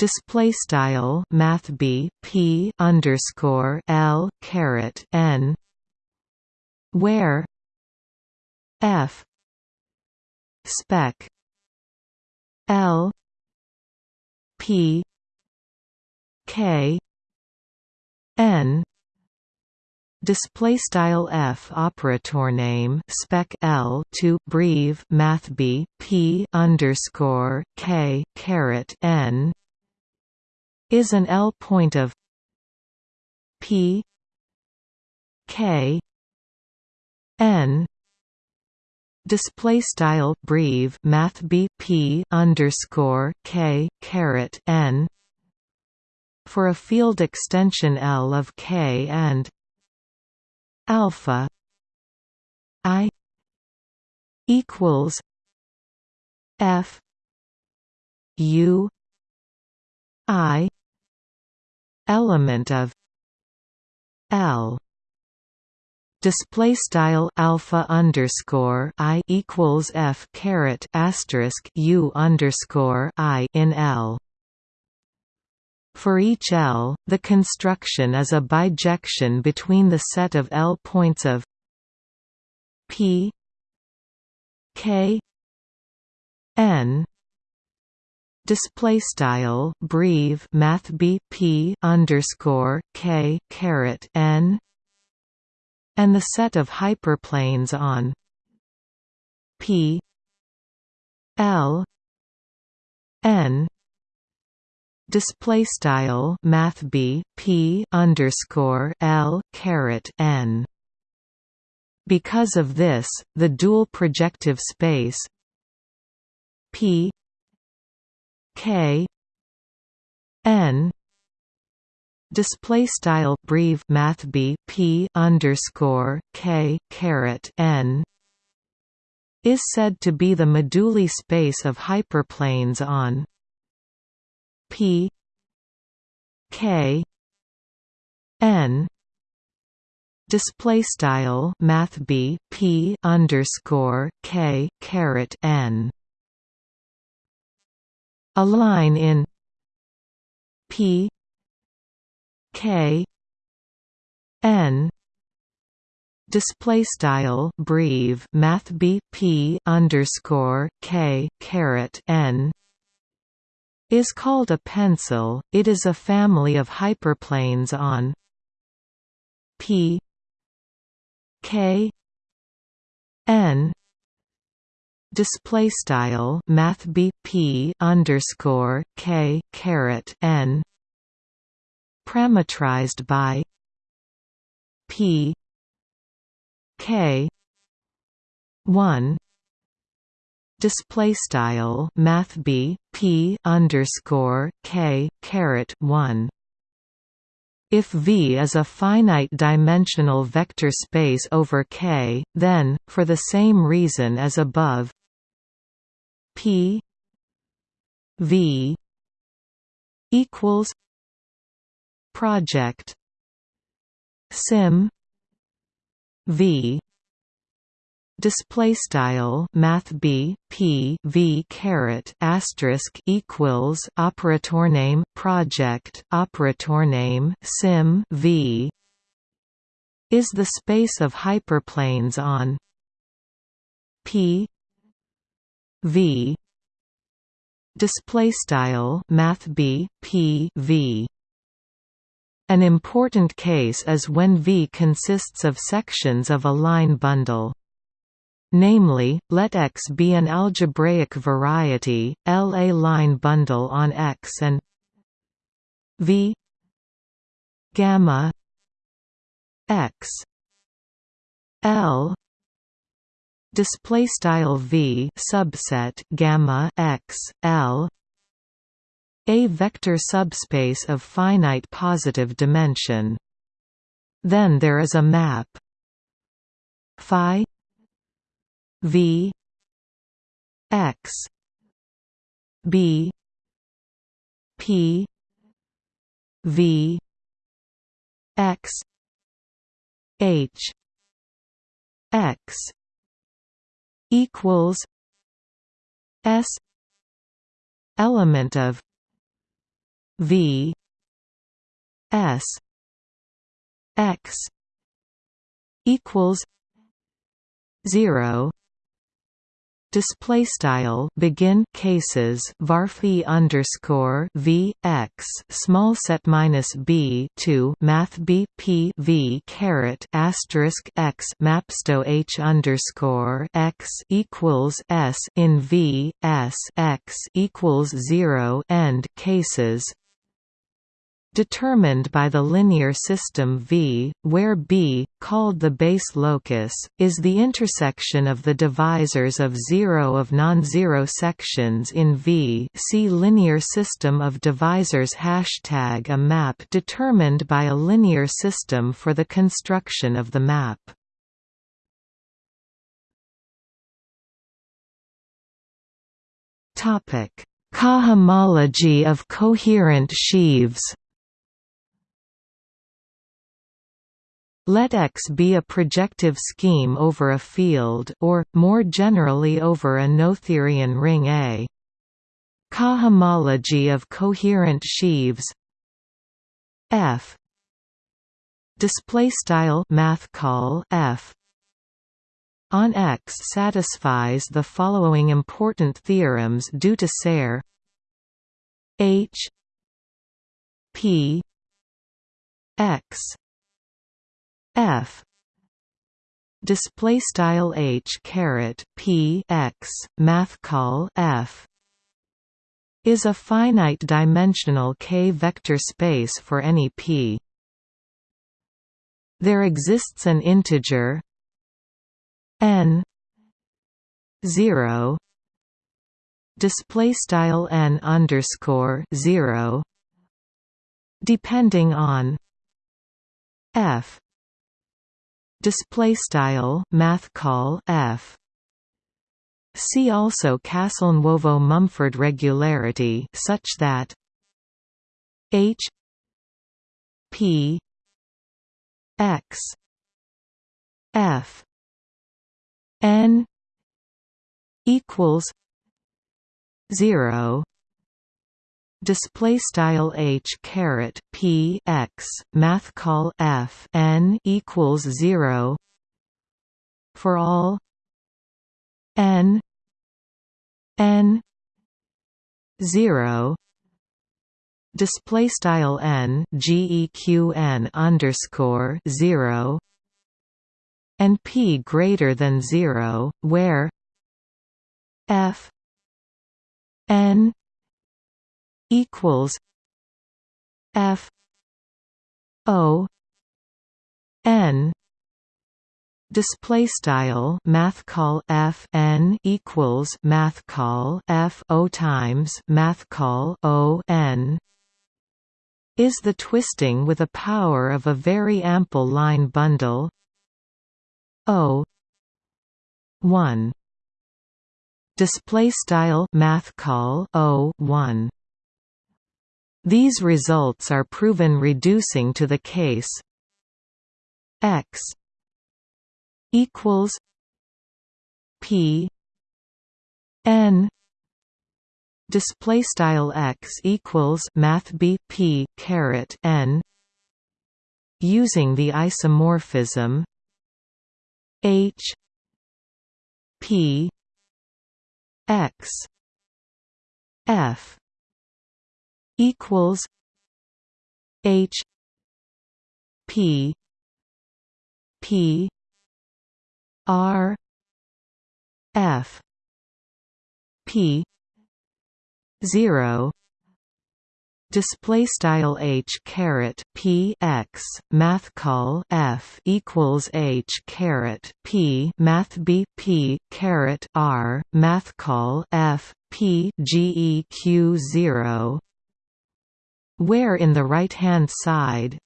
display style math b p underscore l caret n where f spec l p k n display style f operator name spec l to breve math b p underscore k caret n is an L point of P K N display style breve math B P underscore K caret N for a field extension L of K and alpha I equals F U I element of L. Display style alpha underscore I equals F caret asterisk U underscore I in L. For each L, the construction is a bijection between the set of L points of P K N display style breve math b p underscore k caret n and the set of hyperplanes on p l n display style math b p underscore l caret n. Because of this the dual projective space p K N display style breve math b p underscore k caret n is said to be the moduli space of hyperplanes on p k n display style math b p underscore k caret n a line in P K N display style breve math b p underscore k caret n is called a pencil. It is a family of hyperplanes on p k n display style math p underscore k caret n parametrized by p k 1 display style math b p underscore k caret 1 if V is a finite dimensional vector space over K, then, for the same reason as above, P V equals Proj Sym V display style math b p v caret asterisk equals operator name Proj operator name Sym v is the space of hyperplanes on p v. Display style math b p v. An important case is when V consists of sections of a line bundle. Namely, let X be an algebraic variety, L a line bundle on X and V. Gamma X L display style v subset gamma x l a vector subspace of finite positive dimension. Then there is a map phi v x b p v x h x equals s element of v s x equals 0 display style begin cases varphi underscore v x small set minus b 2 math b p v caret asterisk x mapsto h underscore x equals s in v s x equals 0 end cases determined by the linear system V, where B, called the base locus, is the intersection of the divisors of zero of non-zero sections in V see linear system of divisors Hashtag a map determined by a linear system for the construction of the map. Topic: Cohomology of coherent sheaves Let X be a projective scheme over a field or, more generally over a Noetherian ring A. Cohomology of coherent sheaves. F. Display style math call F. On X satisfies the following important theorems due to Serre H. P. X f. Display style h caret p x math call f. Is a finite dimensional k vector space for any p. There exists an integer n 0 display style n underscore 0 depending on f display style math call f. See also Castelnuovo-Mumford regularity such that h p x f n equals 0 display style h caret p x math call f n equals 0 for all n n 0 display style n geq n underscore 0 and p greater than 0 where f n equals F O N. Display style math call f n equals math call f o times math call o n. Is the twisting with a power of a very ample line bundle o 1 display style math call o 1 these results are proven reducing to the case. X equals p n display style x equals math b p caret n using the isomorphism h p x f equals H P P R F P zero display style h caret p x math call f equals h caret p math b p caret r math call f p geq zero where in the right hand side?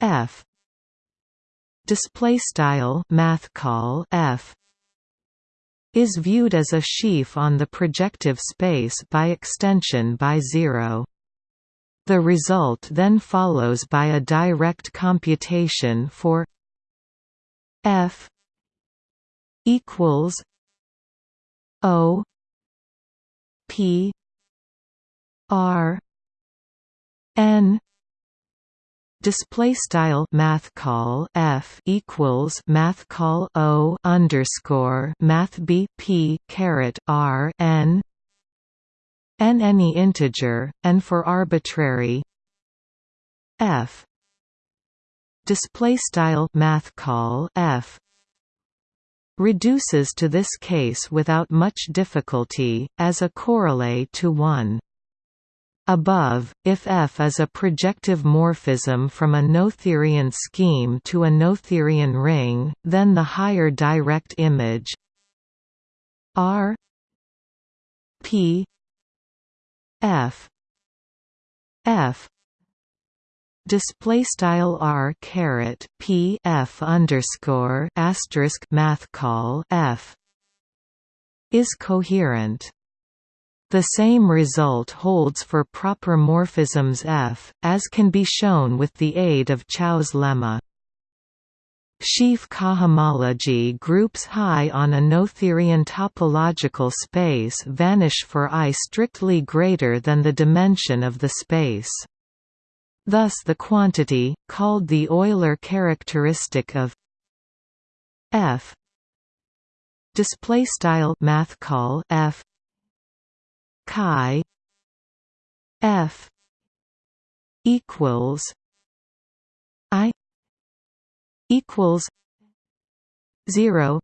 F. Display style math call f. Is viewed as a sheaf on the projective space by extension by zero. The result then follows by a direct computation for f equals o p r n display style math call f equals math call o underscore math b p caret r n n any integer and for arbitrary. F display style math call f reduces to this case without much difficulty as a corollary to 1 Above, if F is a projective morphism from a Noetherian scheme to a Noetherian ring, then the higher direct image R P F F display style R caret P F underscore asterisk math call F is coherent the same result holds for proper morphisms F, as can be shown with the aid of Chow's lemma. Sheaf cohomology groups high on a Noetherian topological space vanish for I strictly greater than the dimension of the space. Thus the quantity, called the Euler characteristic of f display style math call f chi f equals i equals 0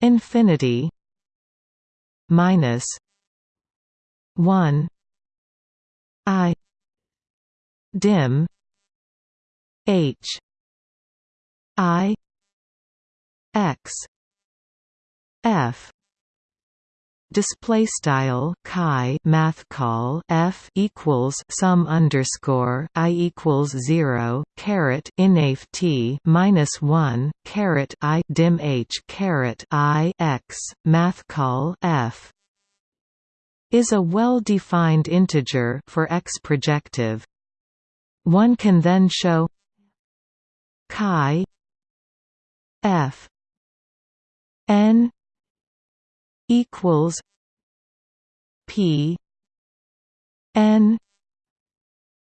infinity minus 1 i dim h i x f display style chi math call f equals sum underscore i equals zero caret inaf t minus one caret i dim h caret i x math call f is a well-defined integer for x projective. One can then show chi f n equals P N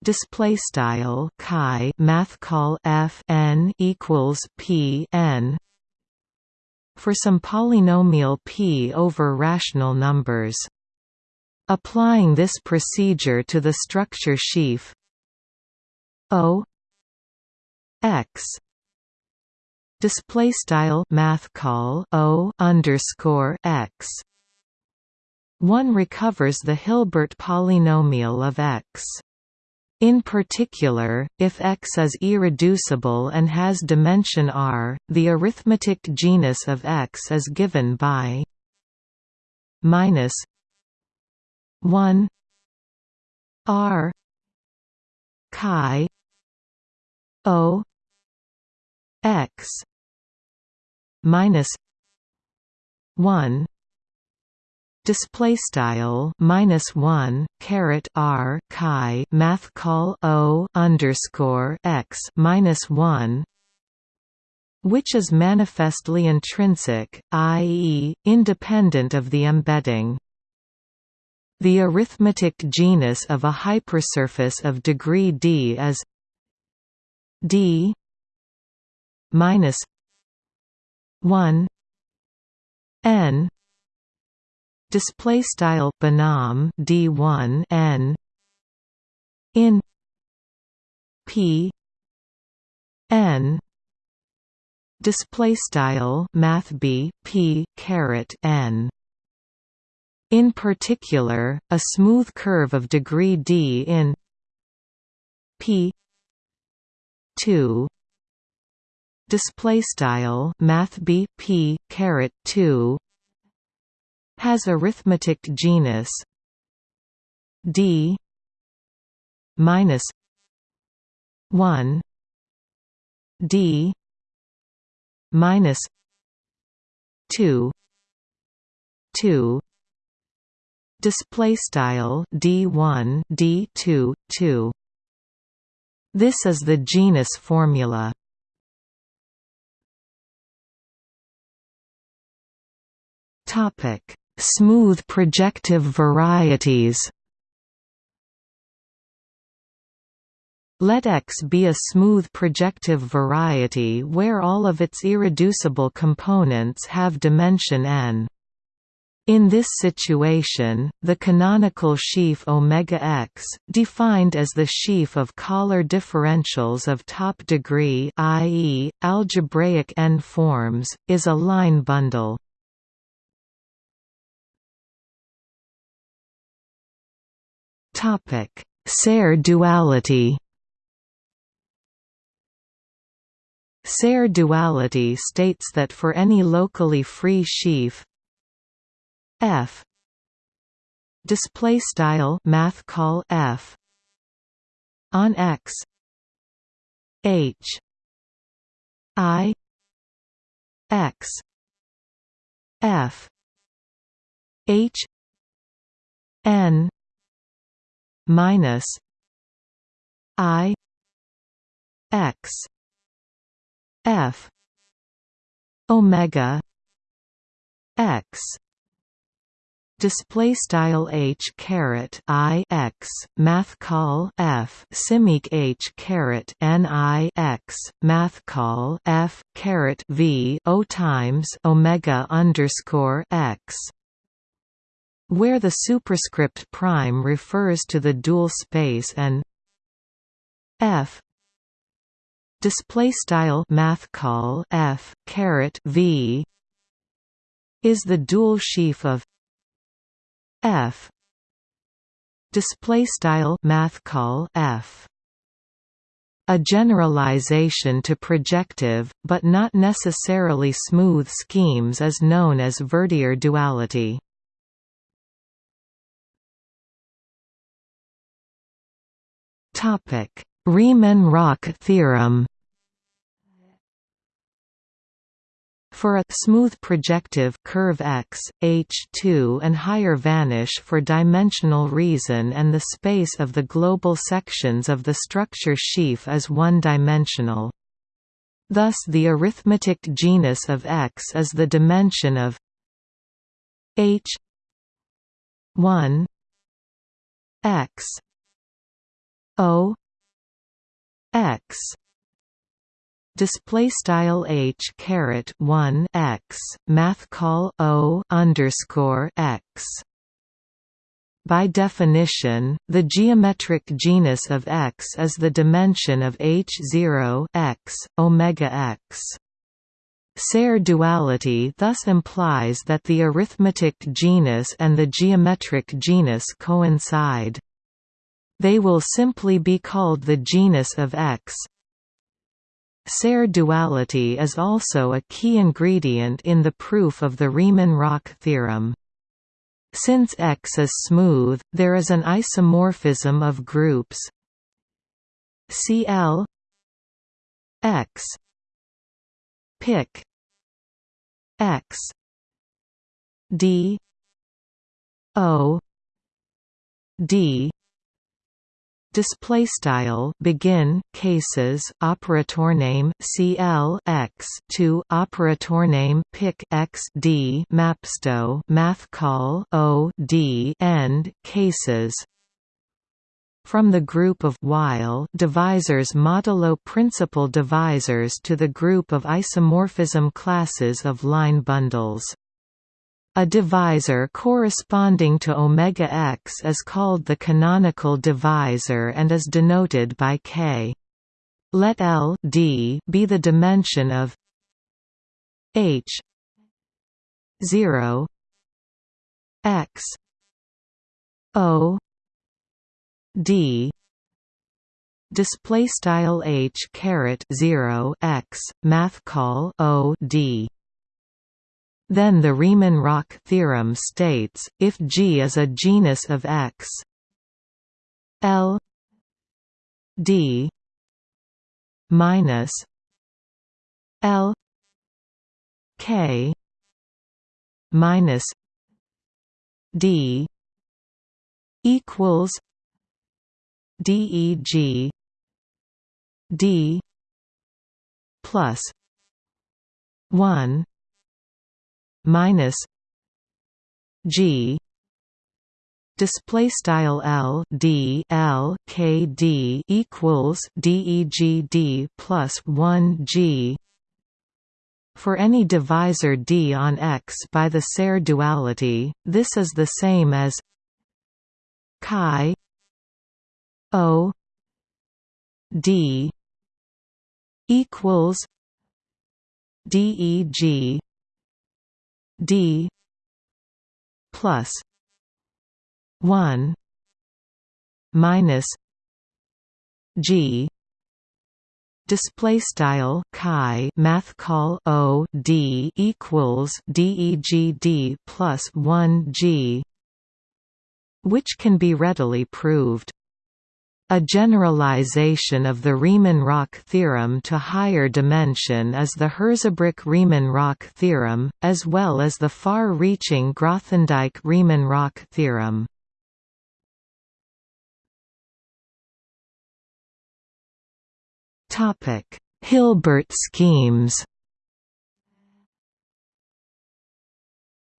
display style chi math call f n equals p n for some polynomial p over rational numbers. Applying this procedure to the structure sheaf o x display style math call o underscore x. One recovers the Hilbert polynomial of x. In particular, if X is irreducible and has dimension R, the arithmetic genus of X is given by minus 1 R chi O X minus one display style minus one caret r chi math call o underscore x minus one which is manifestly intrinsic, i.e., independent of the embedding. The arithmetic genus of a hypersurface of degree d is d minus 1 n. Display style binom d1 n. In. P. N. Display style math b p caret n. In particular a smooth curve of degree d in p 2 display style math b p caret 2 has arithmetic genus d minus one D minus two two. Display style d1 d2 2 this is the genus formula topic smooth projective varieties Let X be a smooth projective variety where all of its irreducible components have dimension n. In this situation, the canonical sheaf omega x, defined as the sheaf of Kähler differentials of top degree i.e., algebraic n-forms, is a line bundle. Serre duality? Serre duality states that for any locally free sheaf f display style math call f on x h i x f h n minus i x f omega x. Display style h caret i x math call f simeq h caret n i x math call f caret v o times omega underscore x where the superscript prime refers to the dual space and f display style math call f caret v is the dual sheaf of f display style math call f a generalization to projective, but not necessarily smooth schemes is known as Verdier duality. Riemann-Roch theorem. For a smooth projective curve X, H2 and higher vanish for dimensional reason and the space of the global sections of the structure sheaf is one-dimensional. Thus the arithmetic genus of X is the dimension of H 1 X O x display style h caret 1 x math call o underscore x by definition, the geometric genus of X is the dimension of H0 x, omega x. Serre duality thus implies that the arithmetic genus and the geometric genus coincide. They will simply be called the genus of X. Serre duality is also a key ingredient in the proof of the Riemann-Roch theorem. Since X is smooth, there is an isomorphism of groups Cl X pic X D O D display style begin cases operator name cl x to operator name pic x d mapsto math call o d end cases. From the group of Weil divisors modulo principal divisors to the group of isomorphism classes of line bundles a divisor corresponding to omega x is called the canonical divisor and is denoted by k. Let L d be the dimension of h 0 x o d display style h caret 0 x math call o d then the Riemann-Roch theorem states, if G is a genus of X L d minus l k minus d equals deg d plus 1 minus g display style L D L K D equals DEG plus 1 G for any divisor D on X by the Serre duality. This is the same as chi O D equals DEG D plus one minus G. Display style chi math call o d equals deg d plus 1 g which can be readily proved a generalization of the Riemann-Roch theorem to higher dimension is the Hirzebruch-Riemann-Roch theorem, as well as the far-reaching Grothendieck-Riemann-Roch theorem. Hilbert schemes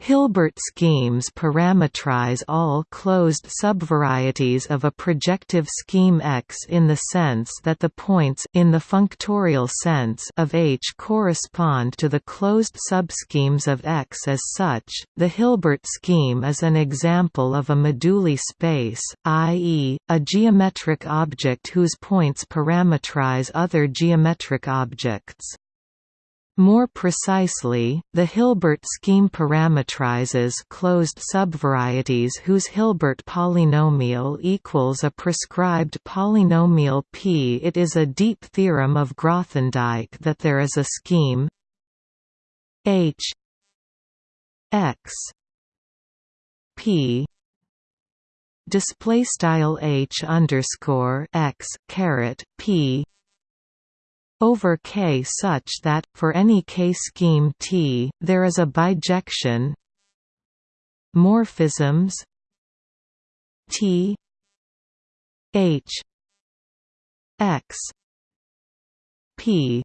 Hilbert schemes parametrize all closed subvarieties of a projective scheme X in the sense that the points in the functorial sense of H correspond to the closed subschemes of X as such. The Hilbert scheme is an example of a moduli space, i.e., a geometric object whose points parametrize other geometric objects. More precisely, the Hilbert scheme parametrizes closed subvarieties whose Hilbert polynomial equals a prescribed polynomial P. It is a deep theorem of Grothendieck that there is a scheme H X P display style H underscore X caret P over K such that, for any K scheme T, there is a bijection. Morphisms. T. H. X. P.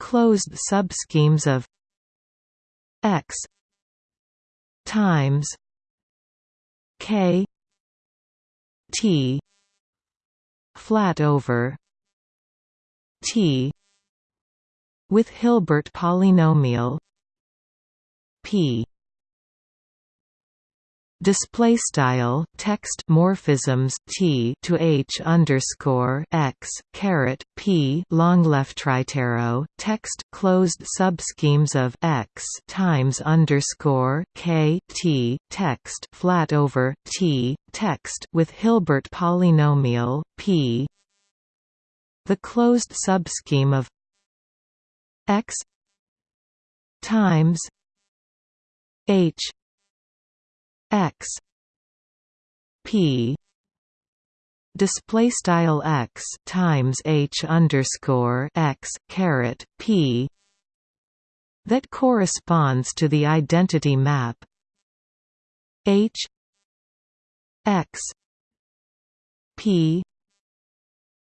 Closed subschemes of X times K T flat over T with Hilbert polynomial P. Display style text morphisms T to H underscore X caret P longleftrightarrow text closed subschemes of X times underscore K T text flat over T text with Hilbert polynomial P the closed subscheme of x times h x p display style x times h underscore x caret p that corresponds to the identity map h x p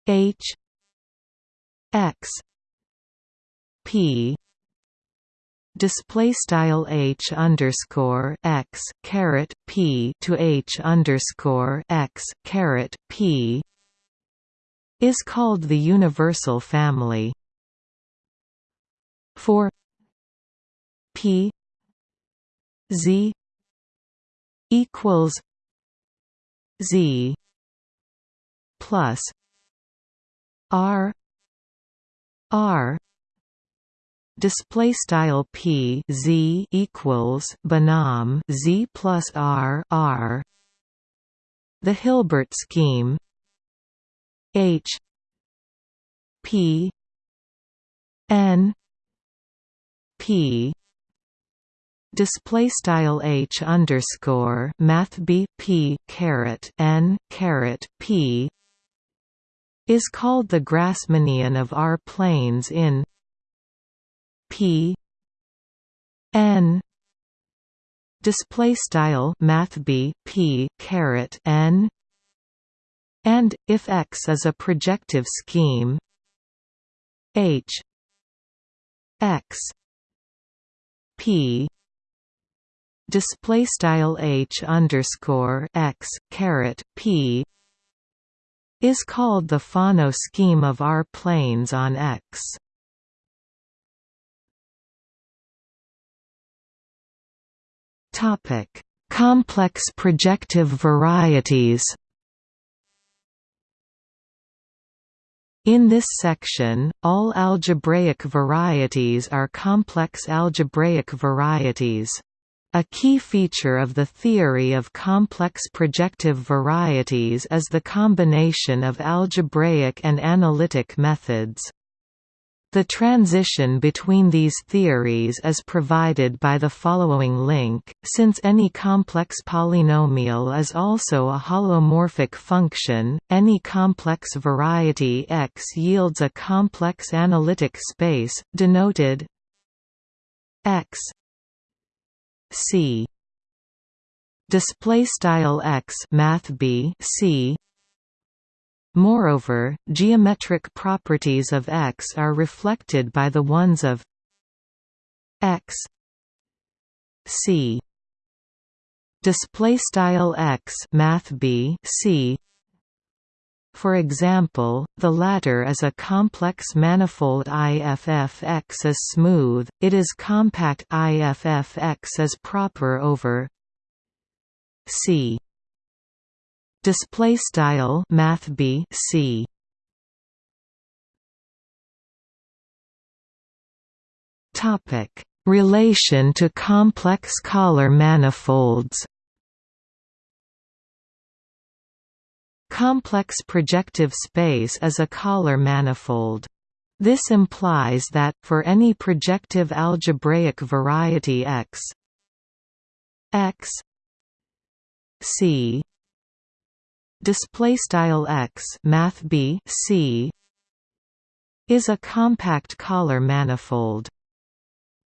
h x. P. Display style h underscore x caret p to h underscore x caret p is called the universal family. For p z equals z plus r R. Display style P Z equals binom Z plus R R. The Hilbert scheme. H. P. N. P. Display style H underscore Math B P caret N caret P is called the Grassmannian of R-planes in P n display style math b p caret n and if x is a projective scheme h x p display style h underscore x caret p is called the Fano scheme of R planes on X. Topic: Complex projective varieties. In this section, all algebraic varieties are complex algebraic varieties. A key feature of the theory of complex projective varieties is the combination of algebraic and analytic methods. The transition between these theories is provided by the following link, since any complex polynomial is also a holomorphic function, any complex variety X yields a complex analytic space, denoted X C. Display style X math B C. Moreover, geometric properties of X are reflected by the ones of X. C. Display style X math B C for example, the latter is a complex manifold IFF-X is smooth, it is compact IFF-X is proper over C. Display style math B C. Topic. Relation to complex Kähler manifolds Complex projective space is a Kähler manifold. This implies that, for any projective algebraic variety X X C display style x math b c is a compact Kähler manifold.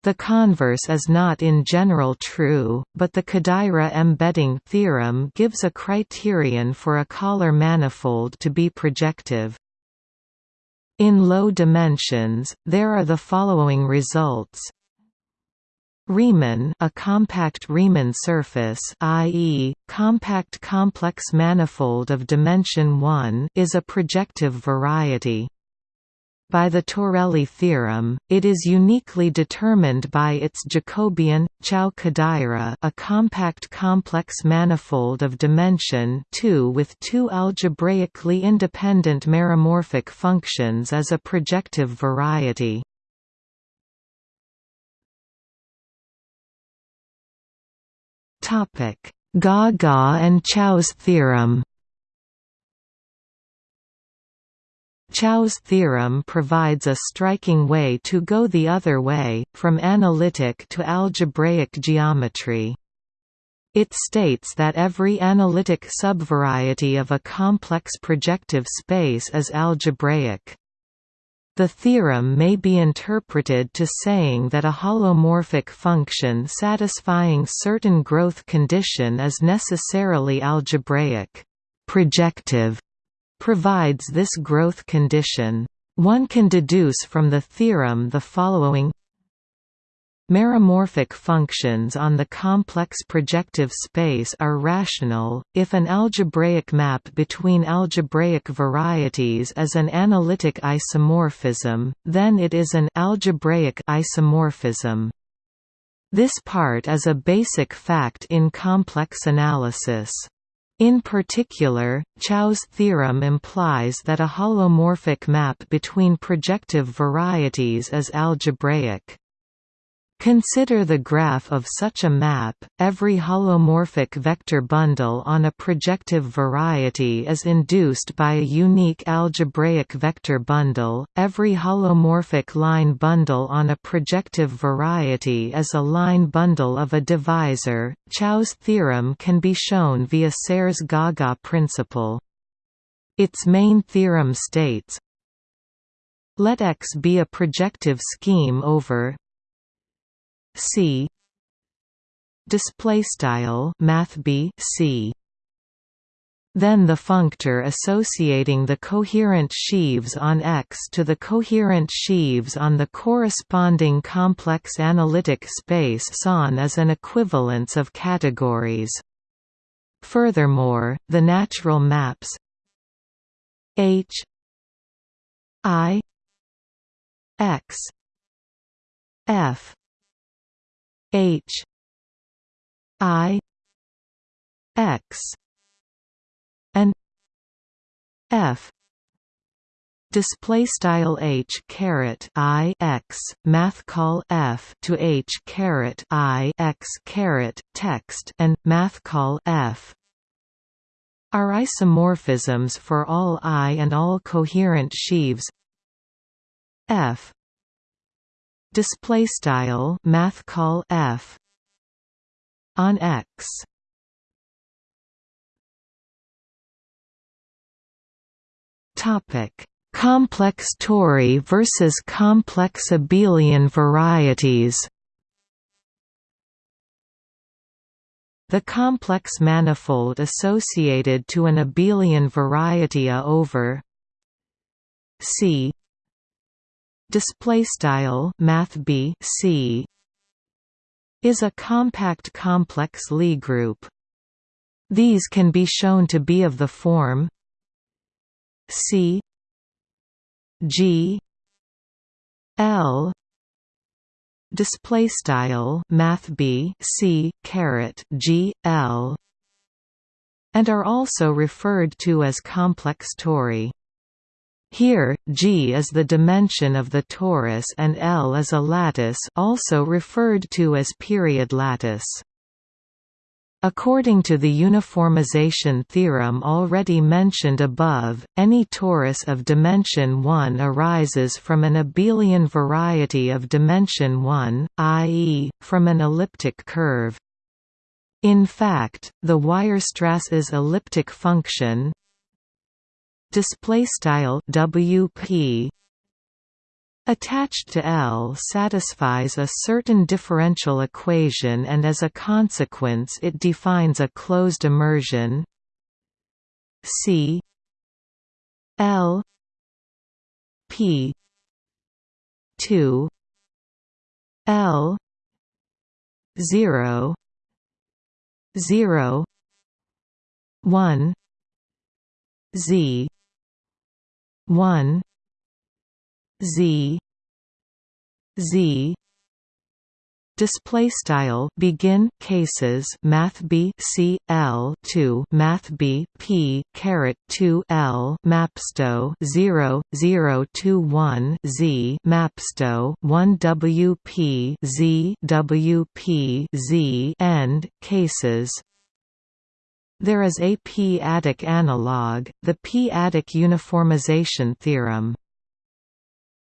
The converse is not in general true, but the Kodaira embedding theorem gives a criterion for a Kähler manifold to be projective. In low dimensions, there are the following results Riemann a compact Riemann surface i.e., compact complex manifold of dimension 1 is a projective variety. By the Torelli theorem, it is uniquely determined by its Jacobian, Chow-Kodaira a compact complex manifold of dimension 2 with two algebraically independent meromorphic functions as a projective variety. Topic: Gaga and Chow's theorem. Chow's theorem provides a striking way to go the other way, from analytic to algebraic geometry. It states that every analytic subvariety of a complex projective space is algebraic. The theorem may be interpreted to saying that a holomorphic function satisfying certain growth condition is necessarily algebraic. Projective provides this growth condition. One can deduce from the theorem the following Meromorphic functions on the complex projective space are rational, if an algebraic map between algebraic varieties is an analytic isomorphism, then it is an algebraic isomorphism. This part is a basic fact in complex analysis. In particular, Chow's theorem implies that a holomorphic map between projective varieties is algebraic. Consider the graph of such a map. Every holomorphic vector bundle on a projective variety is induced by a unique algebraic vector bundle. Every holomorphic line bundle on a projective variety is a line bundle of a divisor. Chow's theorem can be shown via Serre's Gaga principle. Its main theorem states let X be a projective scheme over C display style math B C then the functor associating the coherent sheaves on X to the coherent sheaves on the corresponding complex analytic space SON is an equivalence of categories. Furthermore, the natural maps H I X F H. I. X. and F. Display style h caret i x math call f to h caret i x caret text and math call f. Are isomorphisms for all I and all coherent sheaves. F display style math call F on X. Topic complex tori versus complex abelian varieties. The complex manifold associated to an abelian variety A over C display style math B C is a compact complex Lie group. These can be shown to be of the form C G L display style math b c caret g l and are also referred to as complex tori. Here, G is the dimension of the torus and L is a lattice also referred to as period lattice. According to the uniformization theorem already mentioned above, any torus of dimension 1 arises from an abelian variety of dimension 1, i.e., from an elliptic curve. In fact, the Weierstrass's elliptic function WP attached to L satisfies a certain differential equation and as a consequence it defines a closed immersion. C L P 2 L 0 0 1 Z 1 z z. Display style begin cases math b c l 2 math b p caret 2 l mapsto 0 0 2 1 z mapsto 1 w p z w p z end cases there is a p-adic analog, the p-adic uniformization theorem.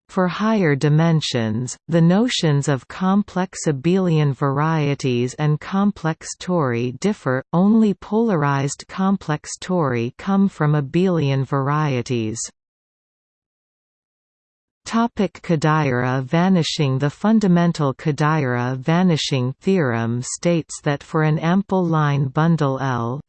For higher dimensions, the notions of complex abelian varieties and complex tori differ, only polarized complex tori come from abelian varieties. Topic Kodaira vanishing The fundamental Kodaira vanishing theorem states that for an ample line bundle L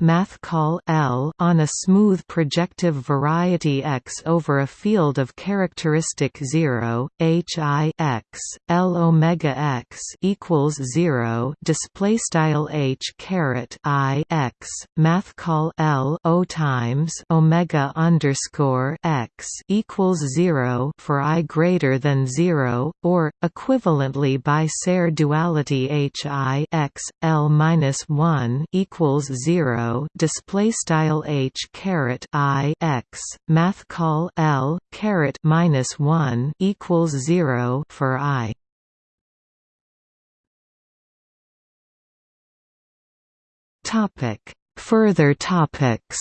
math call L on a smooth projective variety X over a field of characteristic 0 H I X L omega X equals 0 display style H caret I X math call L O times omega underscore X equals equals 0 for i greater than 0 or equivalently by Serre duality h i x l minus 1 equals 0 display style h caret i x math call l caret minus 1 equals 0 for i. Topic. Further topics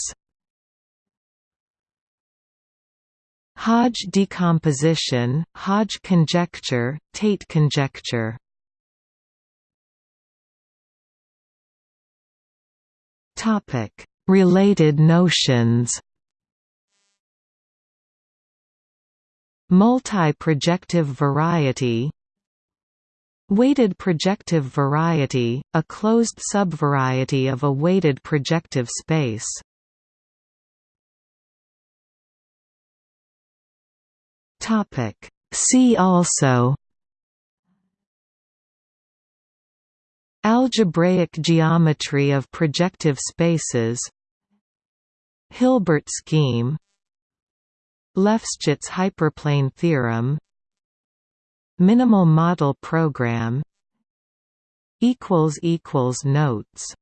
Hodge decomposition, Hodge conjecture, Tate conjecture Related notions Multi-projective variety Weighted projective variety, a closed subvariety of a weighted projective space. See also Algebraic geometry of projective spaces Hilbert scheme Lefschetz hyperplane theorem Minimal model program Notes